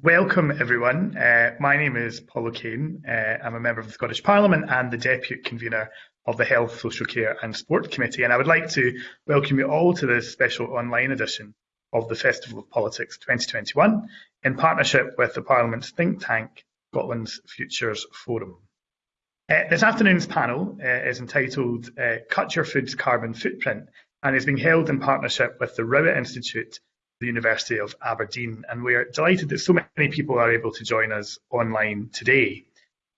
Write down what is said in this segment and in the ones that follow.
Welcome everyone. Uh, my name is Paul O'Kane. Uh, I'm a member of the Scottish Parliament and the Deputy Convener of the Health, Social Care and Sport Committee and I would like to welcome you all to this special online edition of the Festival of Politics 2021 in partnership with the Parliament's think tank, Scotland's Futures Forum. Uh, this afternoon's panel uh, is entitled uh, Cut Your Food's Carbon Footprint and is being held in partnership with the Rowett Institute the University of Aberdeen. And we're delighted that so many people are able to join us online today.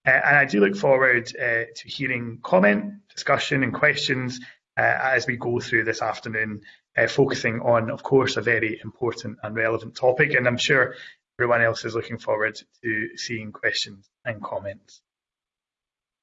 Uh, and I do look forward uh, to hearing comment, discussion and questions uh, as we go through this afternoon, uh, focusing on, of course, a very important and relevant topic. And I'm sure everyone else is looking forward to seeing questions and comments.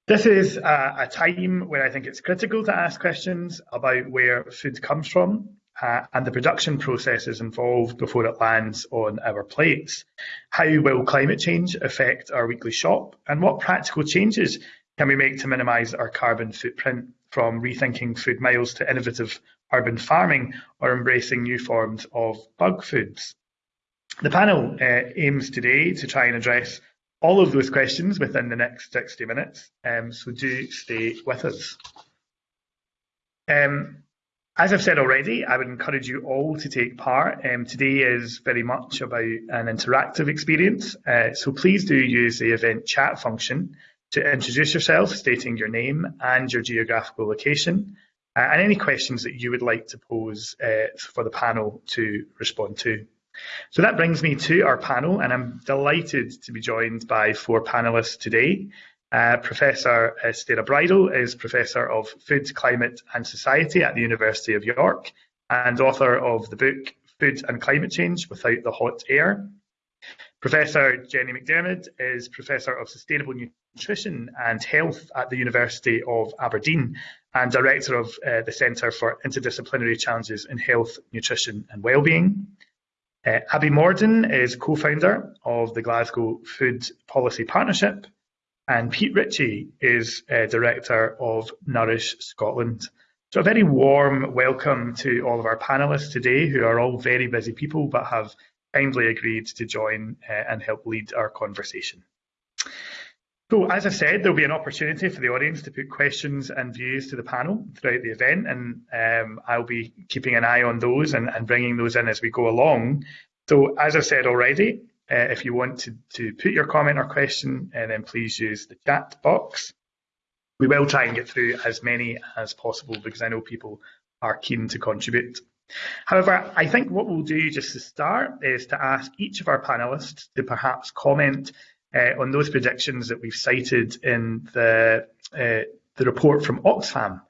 This is a, a time where I think it's critical to ask questions about where food comes from uh, and the production processes involved before it lands on our plates. How will climate change affect our weekly shop? And what practical changes can we make to minimise our carbon footprint from rethinking food miles to innovative urban farming or embracing new forms of bug foods? The panel uh, aims today to try and address all of those questions within the next 60 minutes, um, so do stay with us. Um, as I've said already, I would encourage you all to take part. Um, today is very much about an interactive experience, uh, so please do use the event chat function to introduce yourself, stating your name and your geographical location, uh, and any questions that you would like to pose uh, for the panel to respond to. So that brings me to our panel, and I'm delighted to be joined by four panellists today. Uh, Professor uh, Sarah Bridle is Professor of Food, Climate and Society at the University of York and author of the book Food and Climate Change Without the Hot Air. Professor Jenny Macdiarmid is Professor of Sustainable Nutrition and Health at the University of Aberdeen and Director of uh, the Centre for Interdisciplinary Challenges in Health, Nutrition and Wellbeing. Uh, Abby Morden is co-founder of the Glasgow Food Policy Partnership and Pete Ritchie is uh, Director of Nourish Scotland. So a very warm welcome to all of our panellists today, who are all very busy people, but have kindly agreed to join uh, and help lead our conversation. So as I said, there'll be an opportunity for the audience to put questions and views to the panel throughout the event, and um, I'll be keeping an eye on those and, and bringing those in as we go along. So as I've said already, uh, if you want to, to put your comment or question, uh, then please use the chat box. We will try and get through as many as possible because I know people are keen to contribute. However, I think what we'll do just to start is to ask each of our panellists to perhaps comment uh, on those predictions that we've cited in the, uh, the report from Oxfam,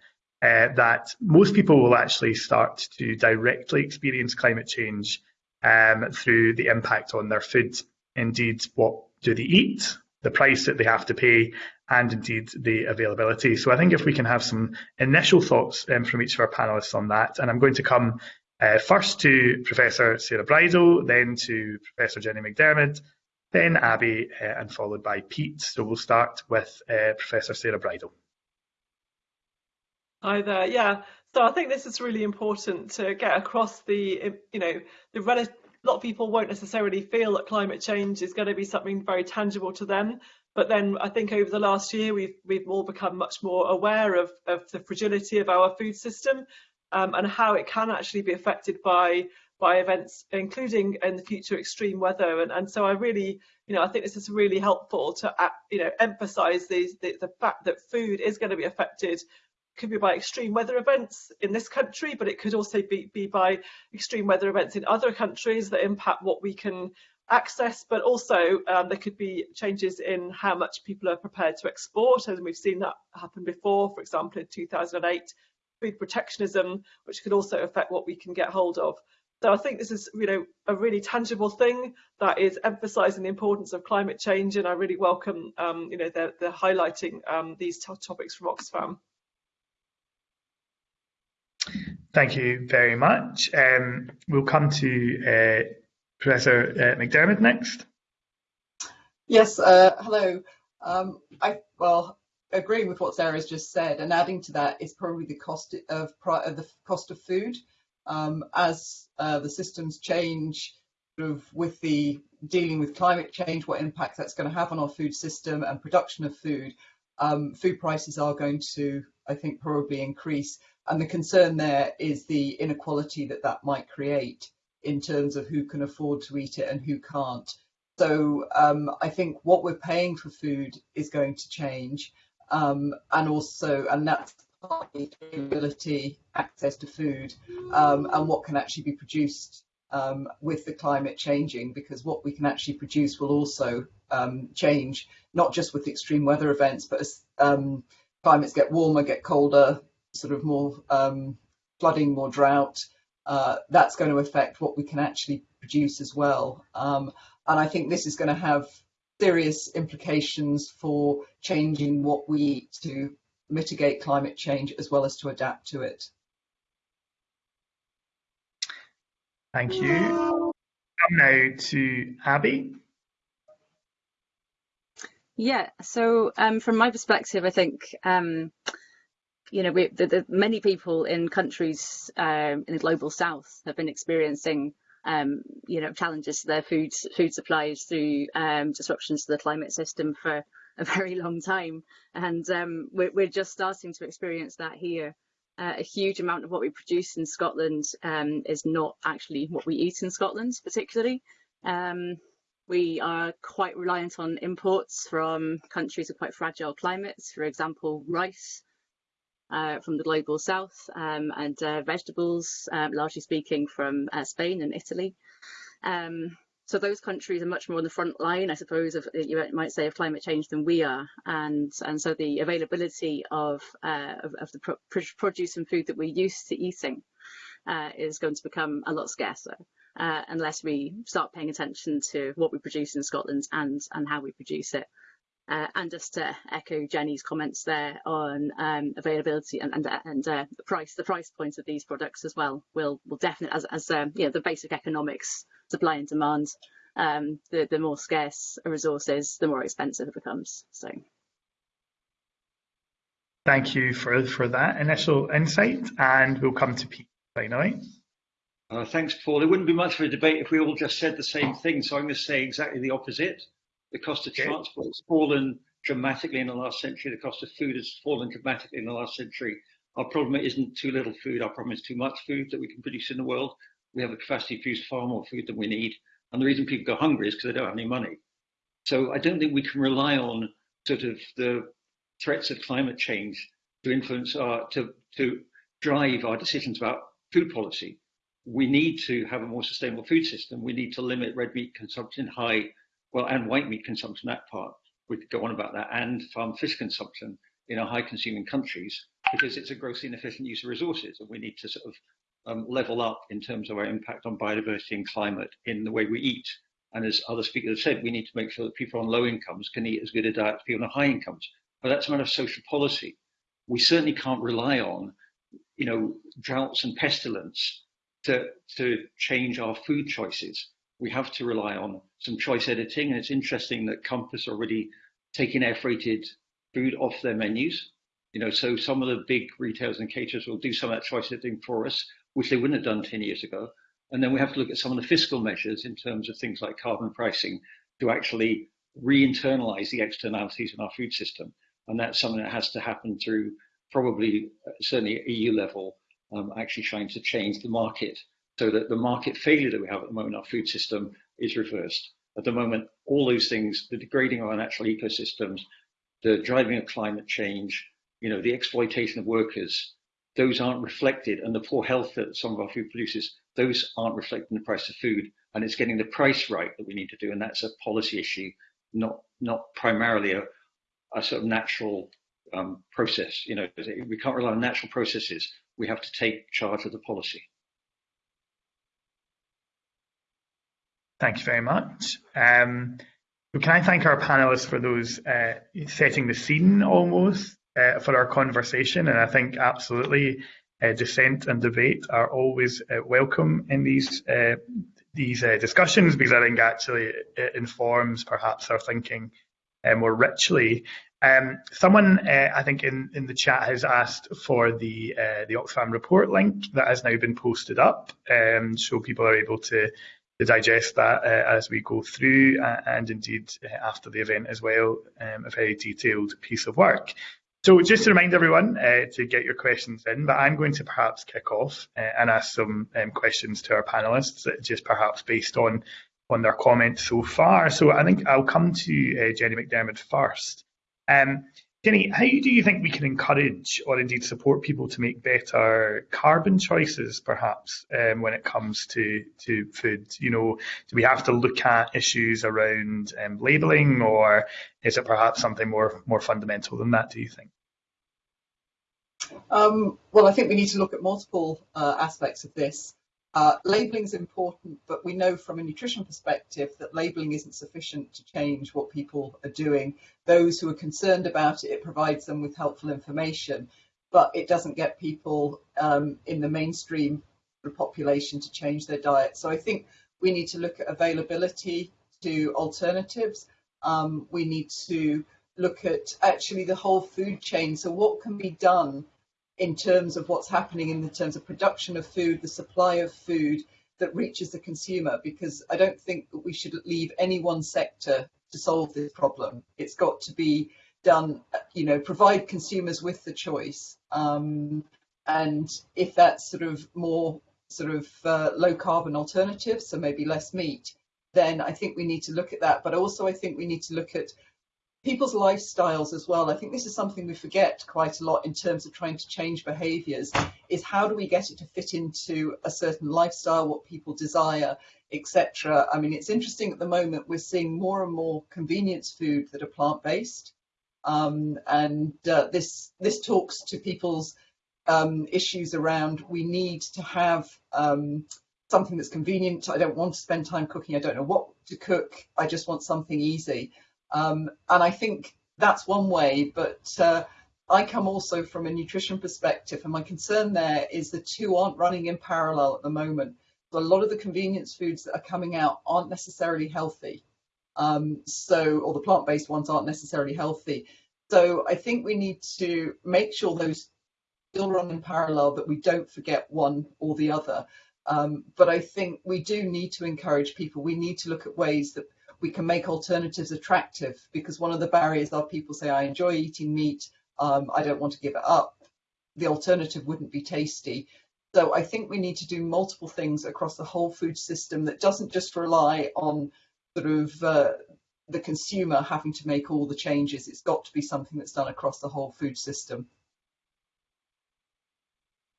uh, that most people will actually start to directly experience climate change um, through the impact on their food. Indeed, what do they eat, the price that they have to pay, and indeed the availability. So I think if we can have some initial thoughts um, from each of our panellists on that, and I'm going to come uh, first to Professor Sarah Bridle, then to Professor Jenny Macdiarmid, then Abby, uh, and followed by Pete. So we'll start with uh, Professor Sarah Bridle. Hi there. Yeah, so I think this is really important to get across the, you know, the a lot of people won't necessarily feel that climate change is going to be something very tangible to them. But then I think over the last year, we've, we've all become much more aware of, of the fragility of our food system um, and how it can actually be affected by by events, including in the future extreme weather. And, and so I really, you know, I think this is really helpful to, you know, emphasize these, the, the fact that food is going to be affected could be by extreme weather events in this country, but it could also be, be by extreme weather events in other countries that impact what we can access, but also um, there could be changes in how much people are prepared to export, and we've seen that happen before, for example, in 2008, food protectionism, which could also affect what we can get hold of. So I think this is, you know, a really tangible thing that is emphasising the importance of climate change, and I really welcome, um, you know, the, the highlighting um, these topics from Oxfam. Thank you very much. Um, we'll come to uh, Professor uh, Macdiarmid next. Yes, uh, hello. Um, I well, agreeing with what Sarah's just said, and adding to that is probably the cost of the cost of food um, as uh, the systems change sort of with the dealing with climate change, what impact that's going to have on our food system and production of food, um, food prices are going to, I think, probably increase. And the concern there is the inequality that that might create in terms of who can afford to eat it and who can't. So um, I think what we're paying for food is going to change, um, and also, and that's partly ability, access to food, um, and what can actually be produced um, with the climate changing, because what we can actually produce will also um, change, not just with the extreme weather events, but as um, climates get warmer, get colder, sort of more um, flooding, more drought, uh, that's going to affect what we can actually produce as well. Um, and I think this is going to have serious implications for changing what we eat to mitigate climate change as well as to adapt to it. Thank you. Come now to Abby. Yeah, so um, from my perspective, I think um, you know we, the, the, many people in countries um, in the global south have been experiencing um, you know, challenges to their food food supplies through um, disruptions to the climate system for a very long time, and um, we're, we're, just starting to experience that here. Uh, a huge amount of what we produce in Scotland um, is not actually what we eat in Scotland, particularly. Um, we are quite reliant on imports from countries with quite fragile climates, for example, rice uh, from the global south um, and uh, vegetables, um, largely speaking, from uh, Spain and Italy. Um, so those countries are much more on the front line, I suppose, of you might say, of climate change than we are, and and so the availability of uh, of, of, the pro produce and food that we're used to eating uh, is going to become a lot scarcer. Uh, unless we start paying attention to what we produce in Scotland and and how we produce it. Uh, and just to echo Jenny's comments there on um, availability and and, and uh, the price, the price point of these products as well will will definitely as as um, you know the basic economics, supply and demand. Um, the the more scarce a resource is, the more expensive it becomes. So. Thank you for for that initial insight, and we'll come to Pete finally. Uh, thanks, Paul. It wouldn't be much of a debate if we all just said the same thing. So I'm going to say exactly the opposite. The cost of okay. transport has fallen dramatically in the last century. The cost of food has fallen dramatically in the last century. Our problem isn't too little food. Our problem is too much food that we can produce in the world. We have the capacity to produce far more food than we need. And the reason people go hungry is because they don't have any money. So I don't think we can rely on sort of the threats of climate change to influence our, to, to drive our decisions about food policy. We need to have a more sustainable food system. We need to limit red meat consumption, high well, and white meat consumption, that part, we could go on about that, and farm fish consumption in our high consuming countries, because it's a grossly inefficient use of resources. And we need to sort of um, level up in terms of our impact on biodiversity and climate in the way we eat. And as other speakers have said, we need to make sure that people on low incomes can eat as good a diet as people on high incomes. But that's a matter of social policy. We certainly can't rely on, you know, droughts and pestilence to, to change our food choices we have to rely on some choice editing. And it's interesting that Compass already taking air freighted food off their menus. You know, so some of the big retailers and caterers will do some of that choice editing for us, which they wouldn't have done 10 years ago. And then we have to look at some of the fiscal measures in terms of things like carbon pricing to actually re-internalize the externalities in our food system. And that's something that has to happen through probably certainly EU level, um, actually trying to change the market so that the market failure that we have at the moment our food system is reversed. At the moment, all those things, the degrading of our natural ecosystems, the driving of climate change, you know, the exploitation of workers, those aren't reflected, and the poor health that some of our food produces, those aren't reflected in the price of food. And it's getting the price right that we need to do, and that's a policy issue, not not primarily a, a sort of natural um, process. You know, we can't rely on natural processes. We have to take charge of the policy. Thank you very much. Um, can I thank our panelists for those uh, setting the scene almost uh, for our conversation? And I think absolutely uh, dissent and debate are always uh, welcome in these uh, these uh, discussions because I think actually it informs perhaps our thinking more richly. Um, someone I think in, in the chat has asked for the the Oxfam report link that has now been posted up, um, so people are able to to digest that uh, as we go through uh, and indeed uh, after the event as well, um, a very detailed piece of work. So just to remind everyone uh, to get your questions in, but I'm going to perhaps kick off uh, and ask some um, questions to our panellists, just perhaps based on on their comments so far. So I think I'll come to Jenny McDermott first. Um, Jenny, how do you think we can encourage or indeed support people to make better carbon choices, perhaps, um, when it comes to, to food? You know, do we have to look at issues around um, labelling or is it perhaps something more, more fundamental than that, do you think? Um, well, I think we need to look at multiple uh, aspects of this. Uh, labeling is important, but we know from a nutrition perspective that labeling isn't sufficient to change what people are doing. Those who are concerned about it, it provides them with helpful information, but it doesn't get people um, in the mainstream population to change their diet. So I think we need to look at availability to alternatives. Um, we need to look at actually the whole food chain. So what can be done in terms of what's happening in the terms of production of food, the supply of food that reaches the consumer, because I don't think that we should leave any one sector to solve this problem. It's got to be done, you know, provide consumers with the choice. Um, and if that's sort of more sort of uh, low carbon alternatives, so maybe less meat, then I think we need to look at that. But also I think we need to look at people's lifestyles as well. I think this is something we forget quite a lot in terms of trying to change behaviours. Is how do we get it to fit into a certain lifestyle, what people desire, etc. I mean, it's interesting at the moment we're seeing more and more convenience food that are plant based, um, and uh, this this talks to people's um, issues around we need to have um, something that's convenient. I don't want to spend time cooking. I don't know what to cook. I just want something easy. Um, and I think that's one way, but uh, I come also from a nutrition perspective, and my concern there is the two aren't running in parallel at the moment. So a lot of the convenience foods that are coming out aren't necessarily healthy. Um, so, or the plant-based ones aren't necessarily healthy. So I think we need to make sure those still run in parallel, that we don't forget one or the other. Um, but I think we do need to encourage people. We need to look at ways that we can make alternatives attractive because one of the barriers are people say, I enjoy eating meat, um, I don't want to give it up. The alternative wouldn't be tasty. So I think we need to do multiple things across the whole food system that doesn't just rely on sort of uh, the consumer having to make all the changes. It's got to be something that's done across the whole food system.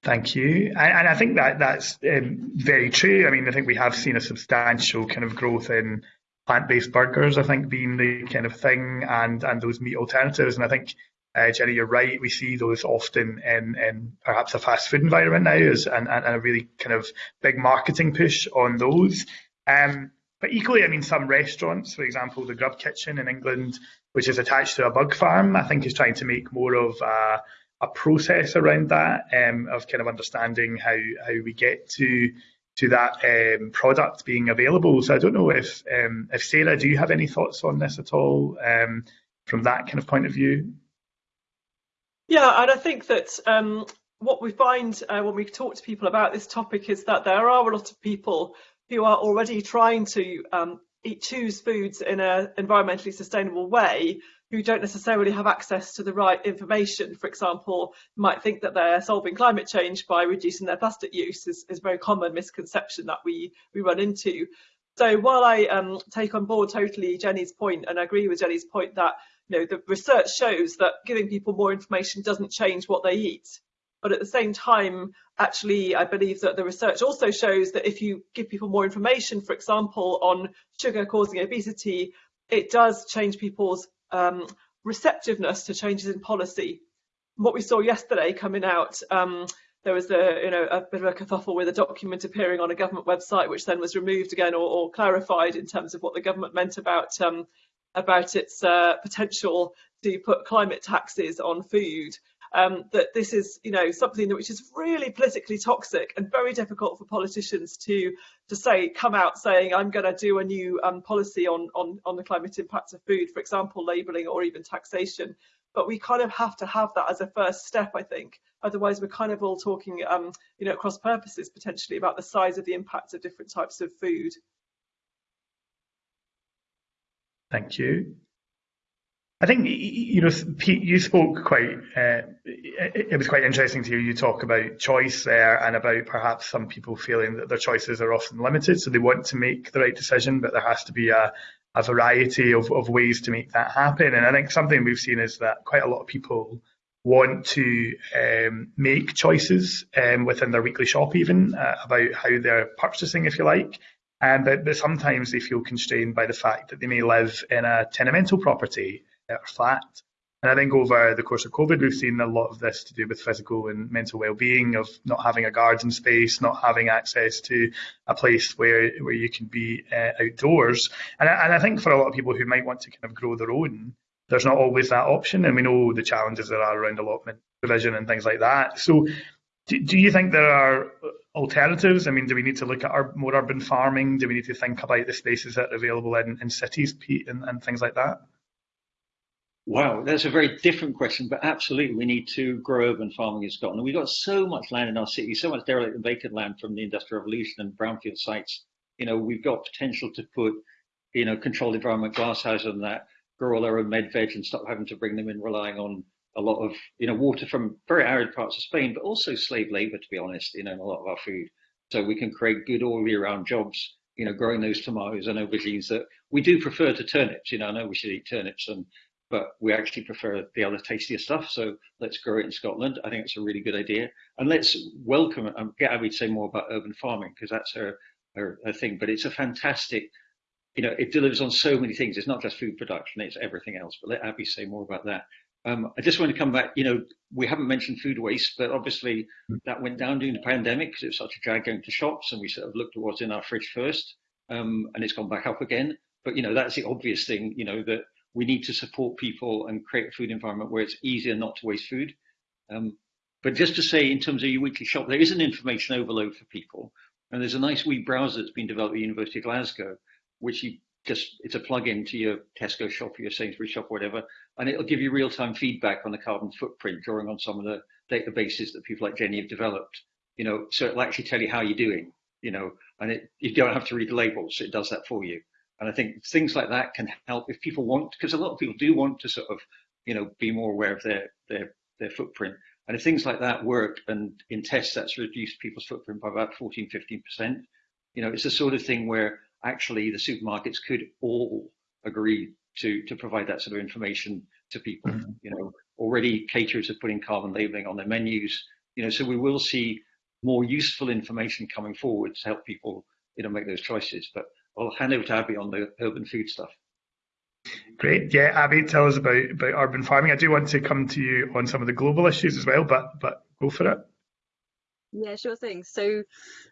Thank you. And, I think that that's um, very true. I mean, I think we have seen a substantial kind of growth in plant-based burgers, I think, being the kind of thing, and and those meat alternatives. And I think, uh, Jenny, you're right. We see those often in, in perhaps a fast food environment now, as and, and a really kind of big marketing push on those. Um, but equally, I mean, some restaurants, for example, the Grub Kitchen in England, which is attached to a bug farm, I think is trying to make more of a, a process around that, um, of kind of understanding how how we get to to that um, product being available. So I don't know if um, if Sarah, do you have any thoughts on this at all um, from that kind of point of view? Yeah, and I think that um, what we find uh, when we talk to people about this topic is that there are a lot of people who are already trying to um, eat, choose foods in an environmentally sustainable way who don't necessarily have access to the right information, for example, might think that they're solving climate change by reducing their plastic use is, is a very common misconception that we, we run into. So while I um, take on board totally Jenny's point and I agree with Jenny's point that you know the research shows that giving people more information doesn't change what they eat, but at the same time, actually, I believe that the research also shows that if you give people more information, for example, on sugar causing obesity, it does change people's um, receptiveness to changes in policy. What we saw yesterday coming out, um, there was a you know a bit of a kerfuffle with a document appearing on a government website, which then was removed again or, or clarified in terms of what the government meant about um, about its uh, potential to put climate taxes on food um, that this is, you know, something which is really politically toxic and very difficult for politicians to to say, come out saying, I'm going to do a new um, policy on, on, on the climate impacts of food, for example, labelling or even taxation. But we kind of have to have that as a first step, I think. Otherwise, we're kind of all talking, um, you know, across purposes potentially about the size of the impacts of different types of food. Thank you. I think you know, Pete, you spoke quite. Uh, it, was quite interesting to hear you talk about choice there, and about perhaps some people feeling that their choices are often limited, so they want to make the right decision, but there has to be a, a variety of, of ways to make that happen. And I think something we've seen is that quite a lot of people want to um, make choices um, within their weekly shop, even uh, about how they're purchasing, if you like. Um, but, but sometimes they feel constrained by the fact that they may live in a tenemental property or flat. And I think over the course of COVID, we've seen a lot of this to do with physical and mental well-being, of not having a garden space, not having access to a place where where you can be uh, outdoors. And I, and I think for a lot of people who might want to kind of grow their own, there's not always that option, and we know the challenges there are around allotment provision and things like that. So, do, do you think there are alternatives? I mean, do we need to look at our, more urban farming? Do we need to think about the spaces that are available in, in cities, Pete, and, and things like that? Wow, that's a very different question, but absolutely we need to grow urban farming in Scotland. We've got so much land in our city, so much derelict and vacant land from the Industrial Revolution and brownfield sites. You know, we've got potential to put, you know, controlled environment glasshouse on that, grow all our own med veg and stop having to bring them in relying on a lot of, you know, water from very arid parts of Spain, but also slave labor, to be honest, you know, in a lot of our food. So we can create good all year round jobs, you know, growing those tomatoes and aubergines that we do prefer to turnips. You know, I know we should eat turnips and but we actually prefer the other tastier stuff. So let's grow it in Scotland. I think it's a really good idea. And let's welcome and get Abby to say more about urban farming because that's her, her, her thing. But it's a fantastic, you know, it delivers on so many things. It's not just food production, it's everything else. But let Abby say more about that. Um, I just want to come back, you know, we haven't mentioned food waste, but obviously that went down during the pandemic because it was such a drag going to shops and we sort of looked at what's in our fridge first um, and it's gone back up again. But, you know, that's the obvious thing, you know, that we need to support people and create a food environment where it's easier not to waste food. Um, but just to say, in terms of your weekly shop, there is an information overload for people. And there's a nice wee browser that's been developed at the University of Glasgow, which you just, it's a plug-in to your Tesco shop or your Sainsbury's shop or whatever. And it'll give you real-time feedback on the carbon footprint, drawing on some of the databases that people like Jenny have developed. You know, so it'll actually tell you how you're doing, you know, and it, you don't have to read the labels. It does that for you. And I think things like that can help if people want, because a lot of people do want to sort of, you know, be more aware of their their their footprint. And if things like that work, and in tests that's reduced people's footprint by about 14, 15 percent, you know, it's the sort of thing where actually the supermarkets could all agree to to provide that sort of information to people. Mm-hmm. You know, already caterers are putting carbon labeling on their menus. You know, so we will see more useful information coming forward to help people, you know, make those choices. But I'll hand over to Abby on the urban food stuff. Great. Yeah, Abby, tell us about, about urban farming. I do want to come to you on some of the global issues as well, but but go for it. Yeah, sure thing. So,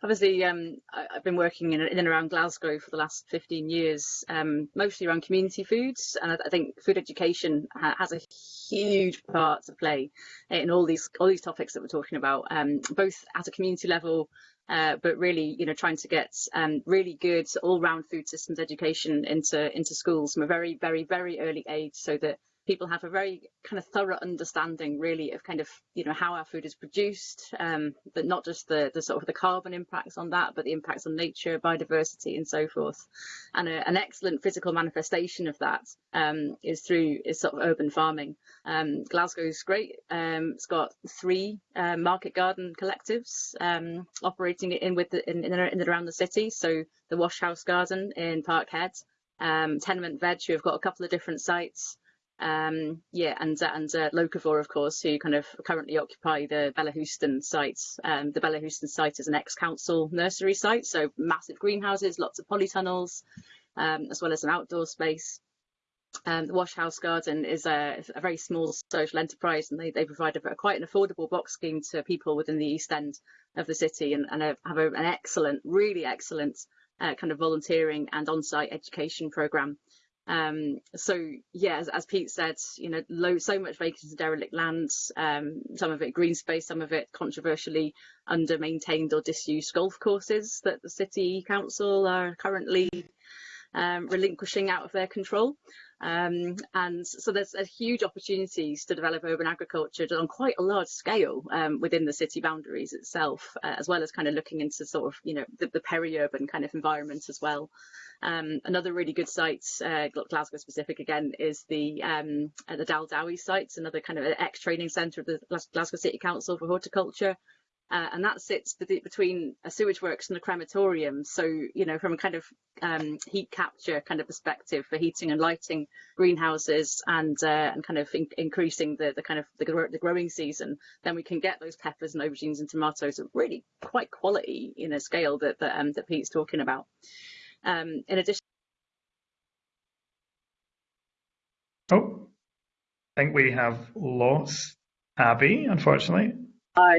obviously, um, I, have been working in, in, and around Glasgow for the last 15 years, um, mostly around community foods, and I, I think food education ha has a huge part to play in all these all these topics that we're talking about, um, both at a community level, uh, but really, you know, trying to get um, really good all-round food systems education into into schools from a very, very, very early age, so that people have a very kind of thorough understanding really of kind of you know how our food is produced um, but not just the the sort of the carbon impacts on that but the impacts on nature biodiversity and so forth. And a, an excellent physical manifestation of that um, is through is sort of urban farming. Um, Glasgow's great um, it's got three uh, market garden collectives um, operating in with the, in, in, and around the city. So the Wash House Garden in Parkhead um, Tenement Veg who have got a couple of different sites um, yeah, and uh, and uh, Locavore, of course, who kind of currently occupy the Bellahouston site. Um, the Bellahouston site is an ex-council nursery site, so massive greenhouses, lots of polytunnels, um, as well as an outdoor space. Um, the Wash House Garden is a, a, very small social enterprise, and they, they provide a, quite an affordable box scheme to people within the East End of the city, and, and have a, an excellent, really excellent uh, kind of volunteering and on-site education program um, so yeah, as, as, Pete said, you know, low, so much vacant and derelict land, um, some of it green space, some of it controversially under maintained or disused golf courses that the city council are currently um, relinquishing out of their control. Um, and so there's a huge opportunities to develop urban agriculture on quite a large scale um, within the city boundaries itself, uh, as well as kind of looking into sort of, you know, the, the peri-urban kind of environment as well. Um, another really good site, uh, Glasgow specific again, is the um, uh, the Daldowie site, another kind of ex-training centre of the Glasgow City Council for horticulture. Uh, and that sits between a sewage works and a crematorium. So, you know, from a kind of um, heat capture kind of perspective for heating and lighting greenhouses and uh, and kind of in increasing the, the kind of the, the, growing season, then we can get those peppers and aubergines and tomatoes at really quite quality, you know, scale that that, um, that Pete's talking about. Um, in addition. Oh, I think we have lost Abby, unfortunately. Hi.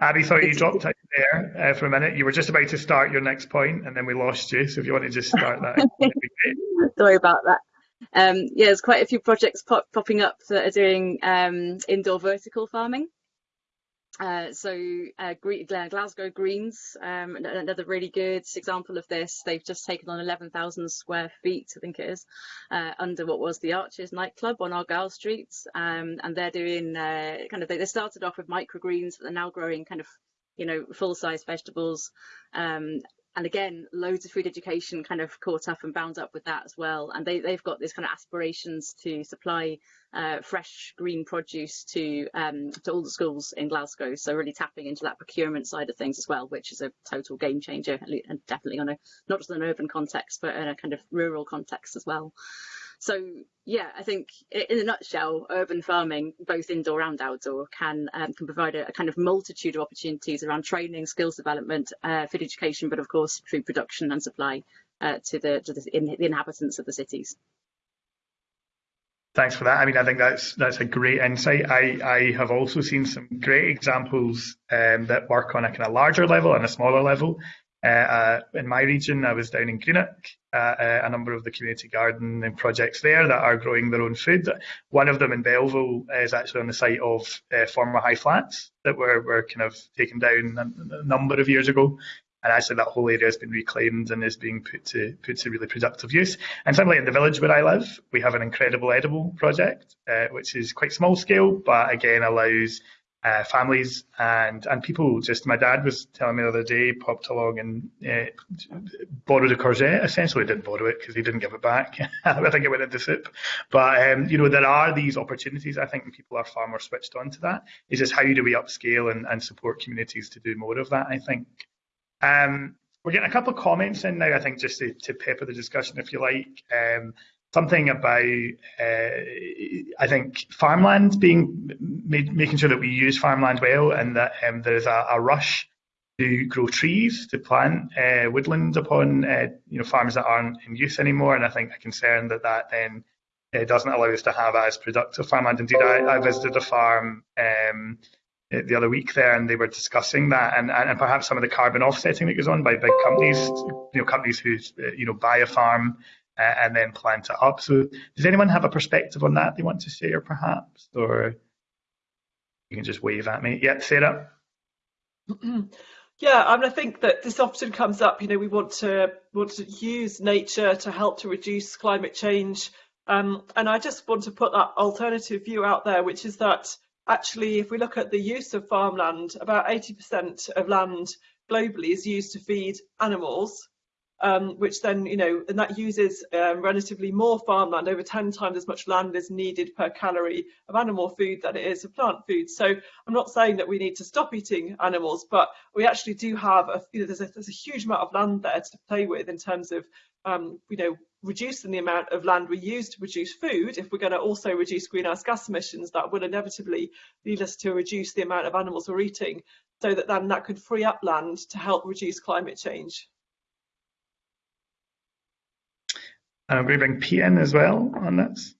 Abby, sorry, you dropped out there uh, for a minute. You were just about to start your next point, and then we lost you. So if you want to just start that, sorry about that. Um, yeah, there's quite a few projects pop popping up that are doing um, indoor vertical farming. Uh, so uh, Glasgow Greens, um, another really good example of this. They've just taken on 11,000 square feet, I think it is, uh, under what was the Arches nightclub on Argyle Street, um, and they're doing uh, kind of they, they, started off with microgreens, but they're now growing kind of you know full-size vegetables um, and again, loads of food education kind of caught up and bound up with that as well. And they, they've got this kind of aspirations to supply uh, fresh green produce to um, to all the schools in Glasgow. So really tapping into that procurement side of things as well, which is a total game changer and definitely on a not just an urban context, but in a kind of rural context as well. So yeah, I think in a nutshell, urban farming, both indoor and outdoor, can um, can provide a, a, kind of multitude of opportunities around training, skills development, uh, food education, but of course food production and supply uh, to the to the, in, the inhabitants of the cities. Thanks for that. I mean, I think that's that's a great insight. I, I have also seen some great examples um, that work on a kind of larger level and a smaller level. Uh, uh, in my region, I was down in Greenock, uh, uh, a number of the community garden and projects there that are growing their own food. One of them in Belville is actually on the site of uh, former high flats that were, were kind of taken down a, a, number of years ago. And actually, that whole area has been reclaimed and is being put to put to really productive use. And similarly, in the village where I live, we have an incredible edible project, which is quite small scale, but again allows uh, families and and people. Just my dad was telling me the other day, popped along and uh, borrowed a corset. Essentially, didn't borrow it because he didn't give it back. I think it went into soup. But um, you know, there are these opportunities. I think people are far more switched on to that. It's just how do we upscale and, and support communities to do more of that? I think. Um, we're getting a couple of comments in now. I think just to, to pepper the discussion, if you like. Um, something about uh, I think farmland being made, making sure that we use farmland well and that um, there is a, a, rush to grow trees to plant uh, woodland upon uh, you know farms that aren't in use anymore and I think a concern that that then uh, doesn't allow us to have as productive farmland. Indeed, I, I visited a farm. Um, the other week there, and they were discussing that, and, and, perhaps some of the carbon offsetting that goes on by big companies, you know, companies who uh, you know buy a farm and then plant it up. So does anyone have a perspective on that they want to share perhaps? Or you can just wave at me. Yeah, Sarah? Yeah, I mean, I think that this often comes up. You know, we want to want to use nature to help to reduce climate change, um, and I just want to put that alternative view out there, which is that actually, if we look at the use of farmland, about 80% of land globally is used to feed animals, um, which then, you know, and that uses um, relatively more farmland, over 10 times as much land is needed per calorie of animal food than it is of plant food. So I'm not saying that we need to stop eating animals, but we actually do have, a, you know, there's a, there's a huge amount of land there to play with in terms of, um, you know, reducing the amount of land we use to produce food. If we're going to also reduce greenhouse gas emissions, that will inevitably lead us to reduce the amount of animals we're eating so that then that could free up land to help reduce climate change. Going to bring in as well on this.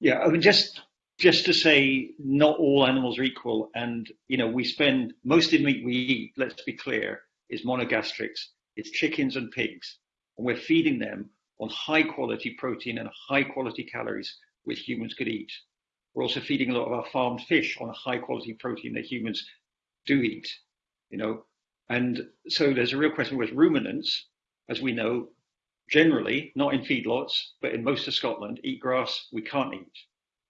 Yeah, I mean, just just to say, not all animals are equal, and you know, we spend most of the meat we eat. Let's be clear, is monogastrics. It's chickens and pigs, and we're feeding them on high quality protein and high quality calories, which humans could eat. We're also feeding a lot of our farmed fish on high quality protein that humans do eat. You know, and so there's a real question with ruminants, as we know, generally, not in feedlots, but in most of Scotland, eat grass we can't eat.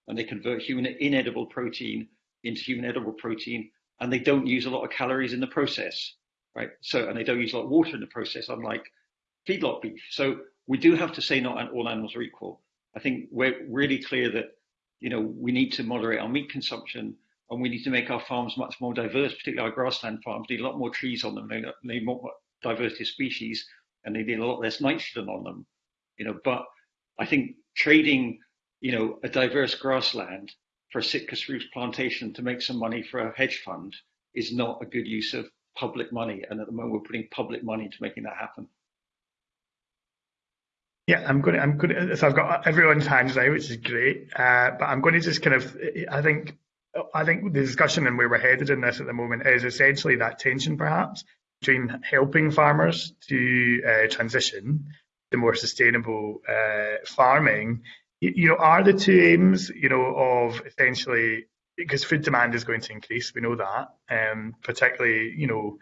And they convert human inedible protein into human edible protein, and they don't use a lot of calories in the process, right? So, and they don't use a lot of water in the process, unlike feedlot beef. So we do have to say not all animals are equal. I think we're really clear that, you know, we need to moderate our meat consumption and we need to make our farms much more diverse, particularly our grassland farms need a lot more trees on them, need more diversity of species, and they need a lot less nitrogen on them, you know. But I think trading, you know, a diverse grassland for a Sitka spruce plantation to make some money for a hedge fund is not a good use of public money. And at the moment, we're putting public money into making that happen. Yeah, I'm going to, I'm going to, so I've got everyone's hands now, which is great. Uh, but I'm going to just kind of, I think, I think the discussion and where we're headed in this at the moment is essentially that tension perhaps between helping farmers to uh, transition to more sustainable uh, farming. You, you know, are the two aims, you know, of essentially because food demand is going to increase, we know that, um, particularly, you know,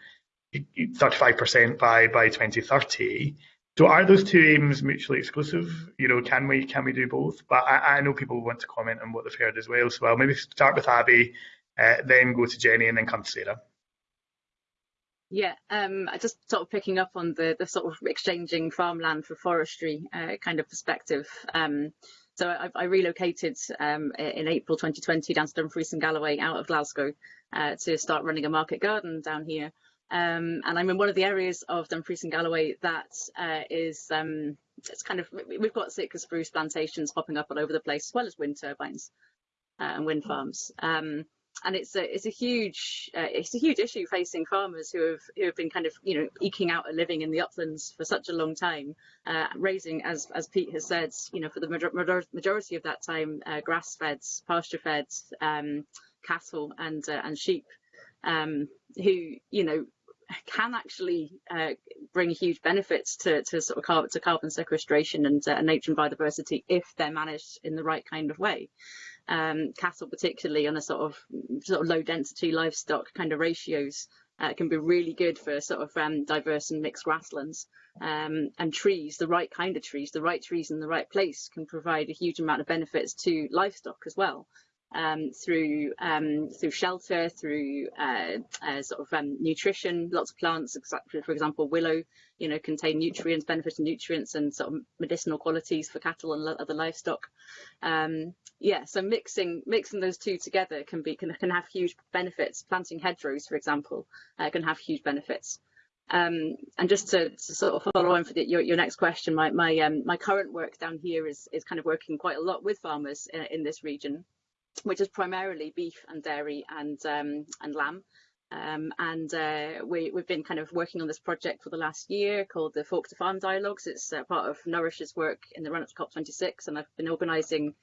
35% by by 2030. So are those two aims mutually exclusive? You know, can we can we do both? But I, I know people want to comment on what they've heard as well. So I'll maybe start with Abby, uh, then go to Jenny, and then come to Sarah. Yeah, um, just sort of picking up on the the sort of exchanging farmland for forestry uh, kind of perspective. Um, so I, I relocated um, in April 2020 down to Dumfries and Galloway out of Glasgow uh, to start running a market garden down here. Um, and I'm in one of the areas of Dumfries and Galloway that uh, is um, it's kind of we've got Sitka spruce plantations popping up all over the place, as well as wind turbines uh, and wind farms. Um, and it's a it's a huge uh, it's a huge issue facing farmers who have who have been kind of you know eking out a living in the uplands for such a long time, uh, raising as as Pete has said, you know for the major majority of that time uh, grass fed, pasture fed um, cattle and uh, and sheep, um, who you know can actually uh, bring huge benefits to, to sort of carbon, to carbon sequestration and uh, nature and biodiversity if they're managed in the right kind of way um, cattle, particularly on a sort of sort of low density livestock kind of ratios, uh, can be really good for sort of um, diverse and mixed grasslands. Um, and trees, the right kind of trees, the right trees in the right place can provide a huge amount of benefits to livestock as well um, through um, through shelter, through uh, uh, sort of um, nutrition. Lots of plants, for example, willow, you know, contain nutrients, beneficial nutrients, and sort of medicinal qualities for cattle and other livestock. Um, yeah, so mixing mixing those two together can be can, can have huge benefits. Planting hedgerows, for example, uh, can have huge benefits. Um, and just to, to, sort of follow on for the, your, your next question, my my um, my current work down here is is kind of working quite a lot with farmers in, in this region which is primarily beef and dairy and um, and lamb. Um, and uh, we, have been kind of working on this project for the last year called the Fork to Farm Dialogues. It's uh, part of Nourish's work in the run up to COP26, and I've been organising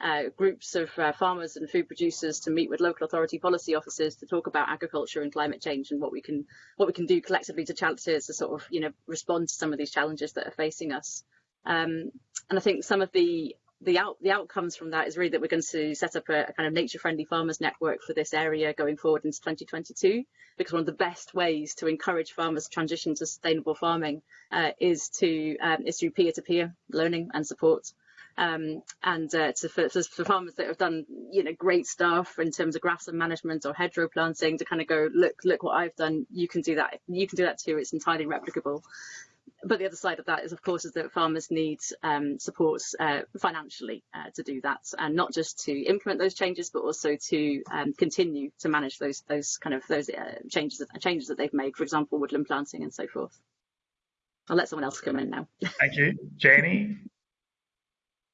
uh, groups of uh, farmers and food producers to meet with local authority policy officers to talk about agriculture and climate change and what we can what we can do collectively to, to sort of you know respond to some of these challenges that are facing us. Um, and I think some of the the out the outcomes from that is really that we're going to set up a, a, kind of nature friendly farmers network for this area going forward into 2022 because one of the best ways to encourage farmers to transition to sustainable farming uh, is to um, is through peer-to-peer learning and support. Um, and uh, to, for, for, farmers that have done you know great stuff in terms of grassland management or hedgerow planting to kind of go look look what I've done you can do that you can do that too it's entirely replicable but the other side of that is, of course, is that farmers need um, support uh, financially uh, to do that, and not just to implement those changes, but also to um, continue to manage those those kind of those uh, changes changes that they've made. For example, woodland planting and so forth. I'll let someone else come in now. Thank you, Jenny.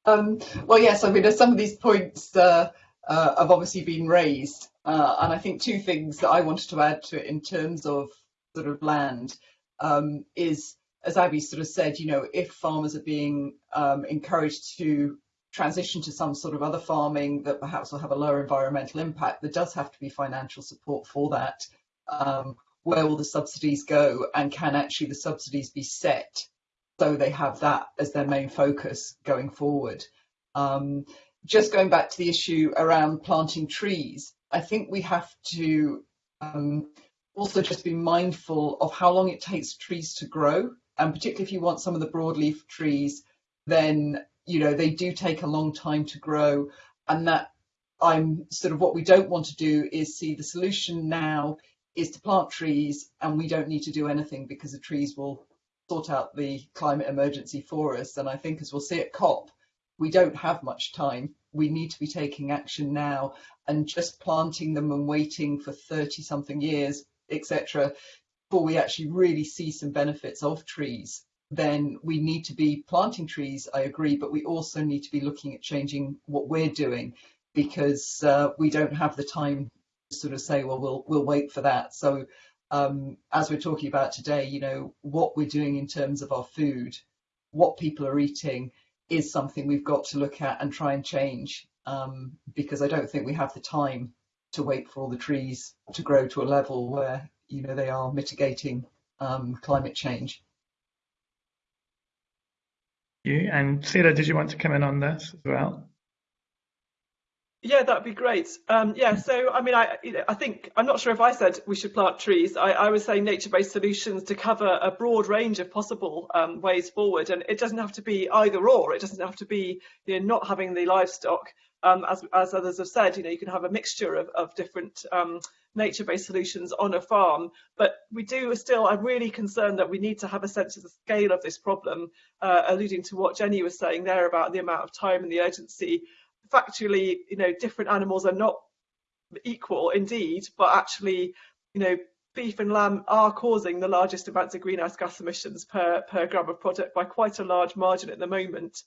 Um, well, yes, I mean, some of these points uh, uh, have obviously been raised, uh, and I think two things that I wanted to add to it in terms of sort of land um, is as Abby sort of said, you know, if farmers are being um, encouraged to transition to some sort of other farming that perhaps will have a lower environmental impact, there does have to be financial support for that. Um, where will the subsidies go and can actually the subsidies be set so they have that as their main focus going forward? Um, just going back to the issue around planting trees, I think we have to um, also just be mindful of how long it takes trees to grow and particularly if you want some of the broadleaf trees, then you know they do take a long time to grow, and that I'm sort of what we don't want to do is see the solution now is to plant trees and we don't need to do anything because the trees will sort out the climate emergency for us. And I think as we'll see at COP, we don't have much time. We need to be taking action now and just planting them and waiting for 30 something years, etc., before we actually really see some benefits of trees. Then we need to be planting trees, I agree, but we also need to be looking at changing what we're doing because uh, we don't have the time to sort of say, well, we'll we'll wait for that. So um, as we're talking about today, you know, what we're doing in terms of our food, what people are eating is something we've got to look at and try and change um, because I don't think we have the time to wait for all the trees to grow to a level where, you know, they are mitigating um, climate change. You and Sarah, did you want to come in on this as well? Yeah, that'd be great. Um, yeah, so I mean, I I think I'm not sure if I said we should plant trees. I, I was saying nature-based solutions to cover a broad range of possible um, ways forward, and it doesn't have to be either or. It doesn't have to be you know not having the livestock. Um, as as others have said, you know you can have a mixture of of different um, nature-based solutions on a farm. But we do still. I'm really concerned that we need to have a sense of the scale of this problem, uh, alluding to what Jenny was saying there about the amount of time and the urgency factually, you know, different animals are not equal indeed, but actually, you know, beef and lamb are causing the largest amounts of greenhouse gas emissions per, per gram of product by quite a large margin at the moment.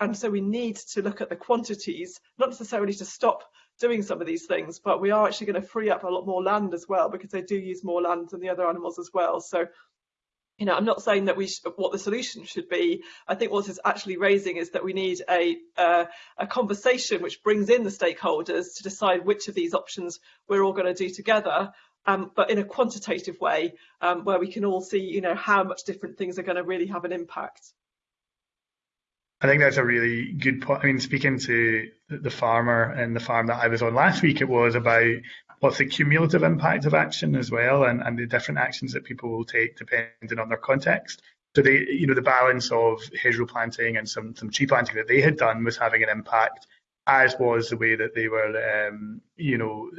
And so we need to look at the quantities, not necessarily to stop doing some of these things, but we are actually going to free up a lot more land as well because they do use more land than the other animals as well. So you know, I'm not saying that we what the solution should be. I think what it's actually raising is that we need a uh, a conversation which brings in the stakeholders to decide which of these options we're all going to do together, um, but in a quantitative way, um, where we can all see, you know, how much different things are going to really have an impact. I think that's a really good point. I mean, speaking to the farmer and the farm that I was on last week, it was about what's the cumulative impact of action as well, and, and the different actions that people will take depending on their context. So they, you know, the balance of hedgerow planting and some some tree planting that they had done was having an impact, as was the way that they were, um, you know,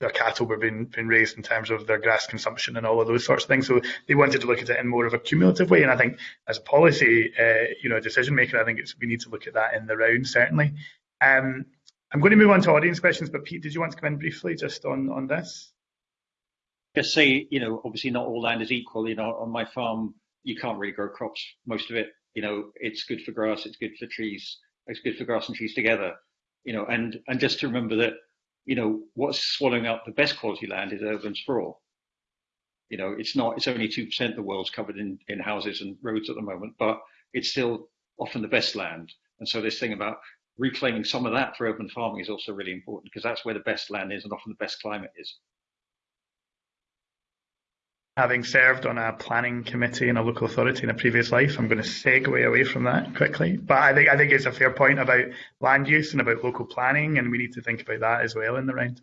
their cattle were being, being raised in terms of their grass consumption and all of those sorts of things. So they wanted to look at it in more of a cumulative way. And I think as a policy, uh, you know, decision maker, I think we need to look at that in the round certainly. Um, I'm going to move on to audience questions, but Pete, did you want to come in briefly just on, on this? Just say, you know, obviously not all land is equal. You know, on my farm, you can't really grow crops. Most of it, you know, it's good for grass, it's good for trees, it's good for grass and trees together. You know, and and just to remember that, you know, what's swallowing up the best quality land is urban sprawl. You know, it's not. It's only two percent of the world's covered in in houses and roads at the moment, but it's still often the best land. And so this thing about reclaiming some of that for urban farming is also really important because that's where the best land is and often the best climate is. Having served on a planning committee in a local authority in a previous life, I'm going to segue away from that quickly. But I think I think it's a fair point about land use and about local planning, and we need to think about that as well in the round.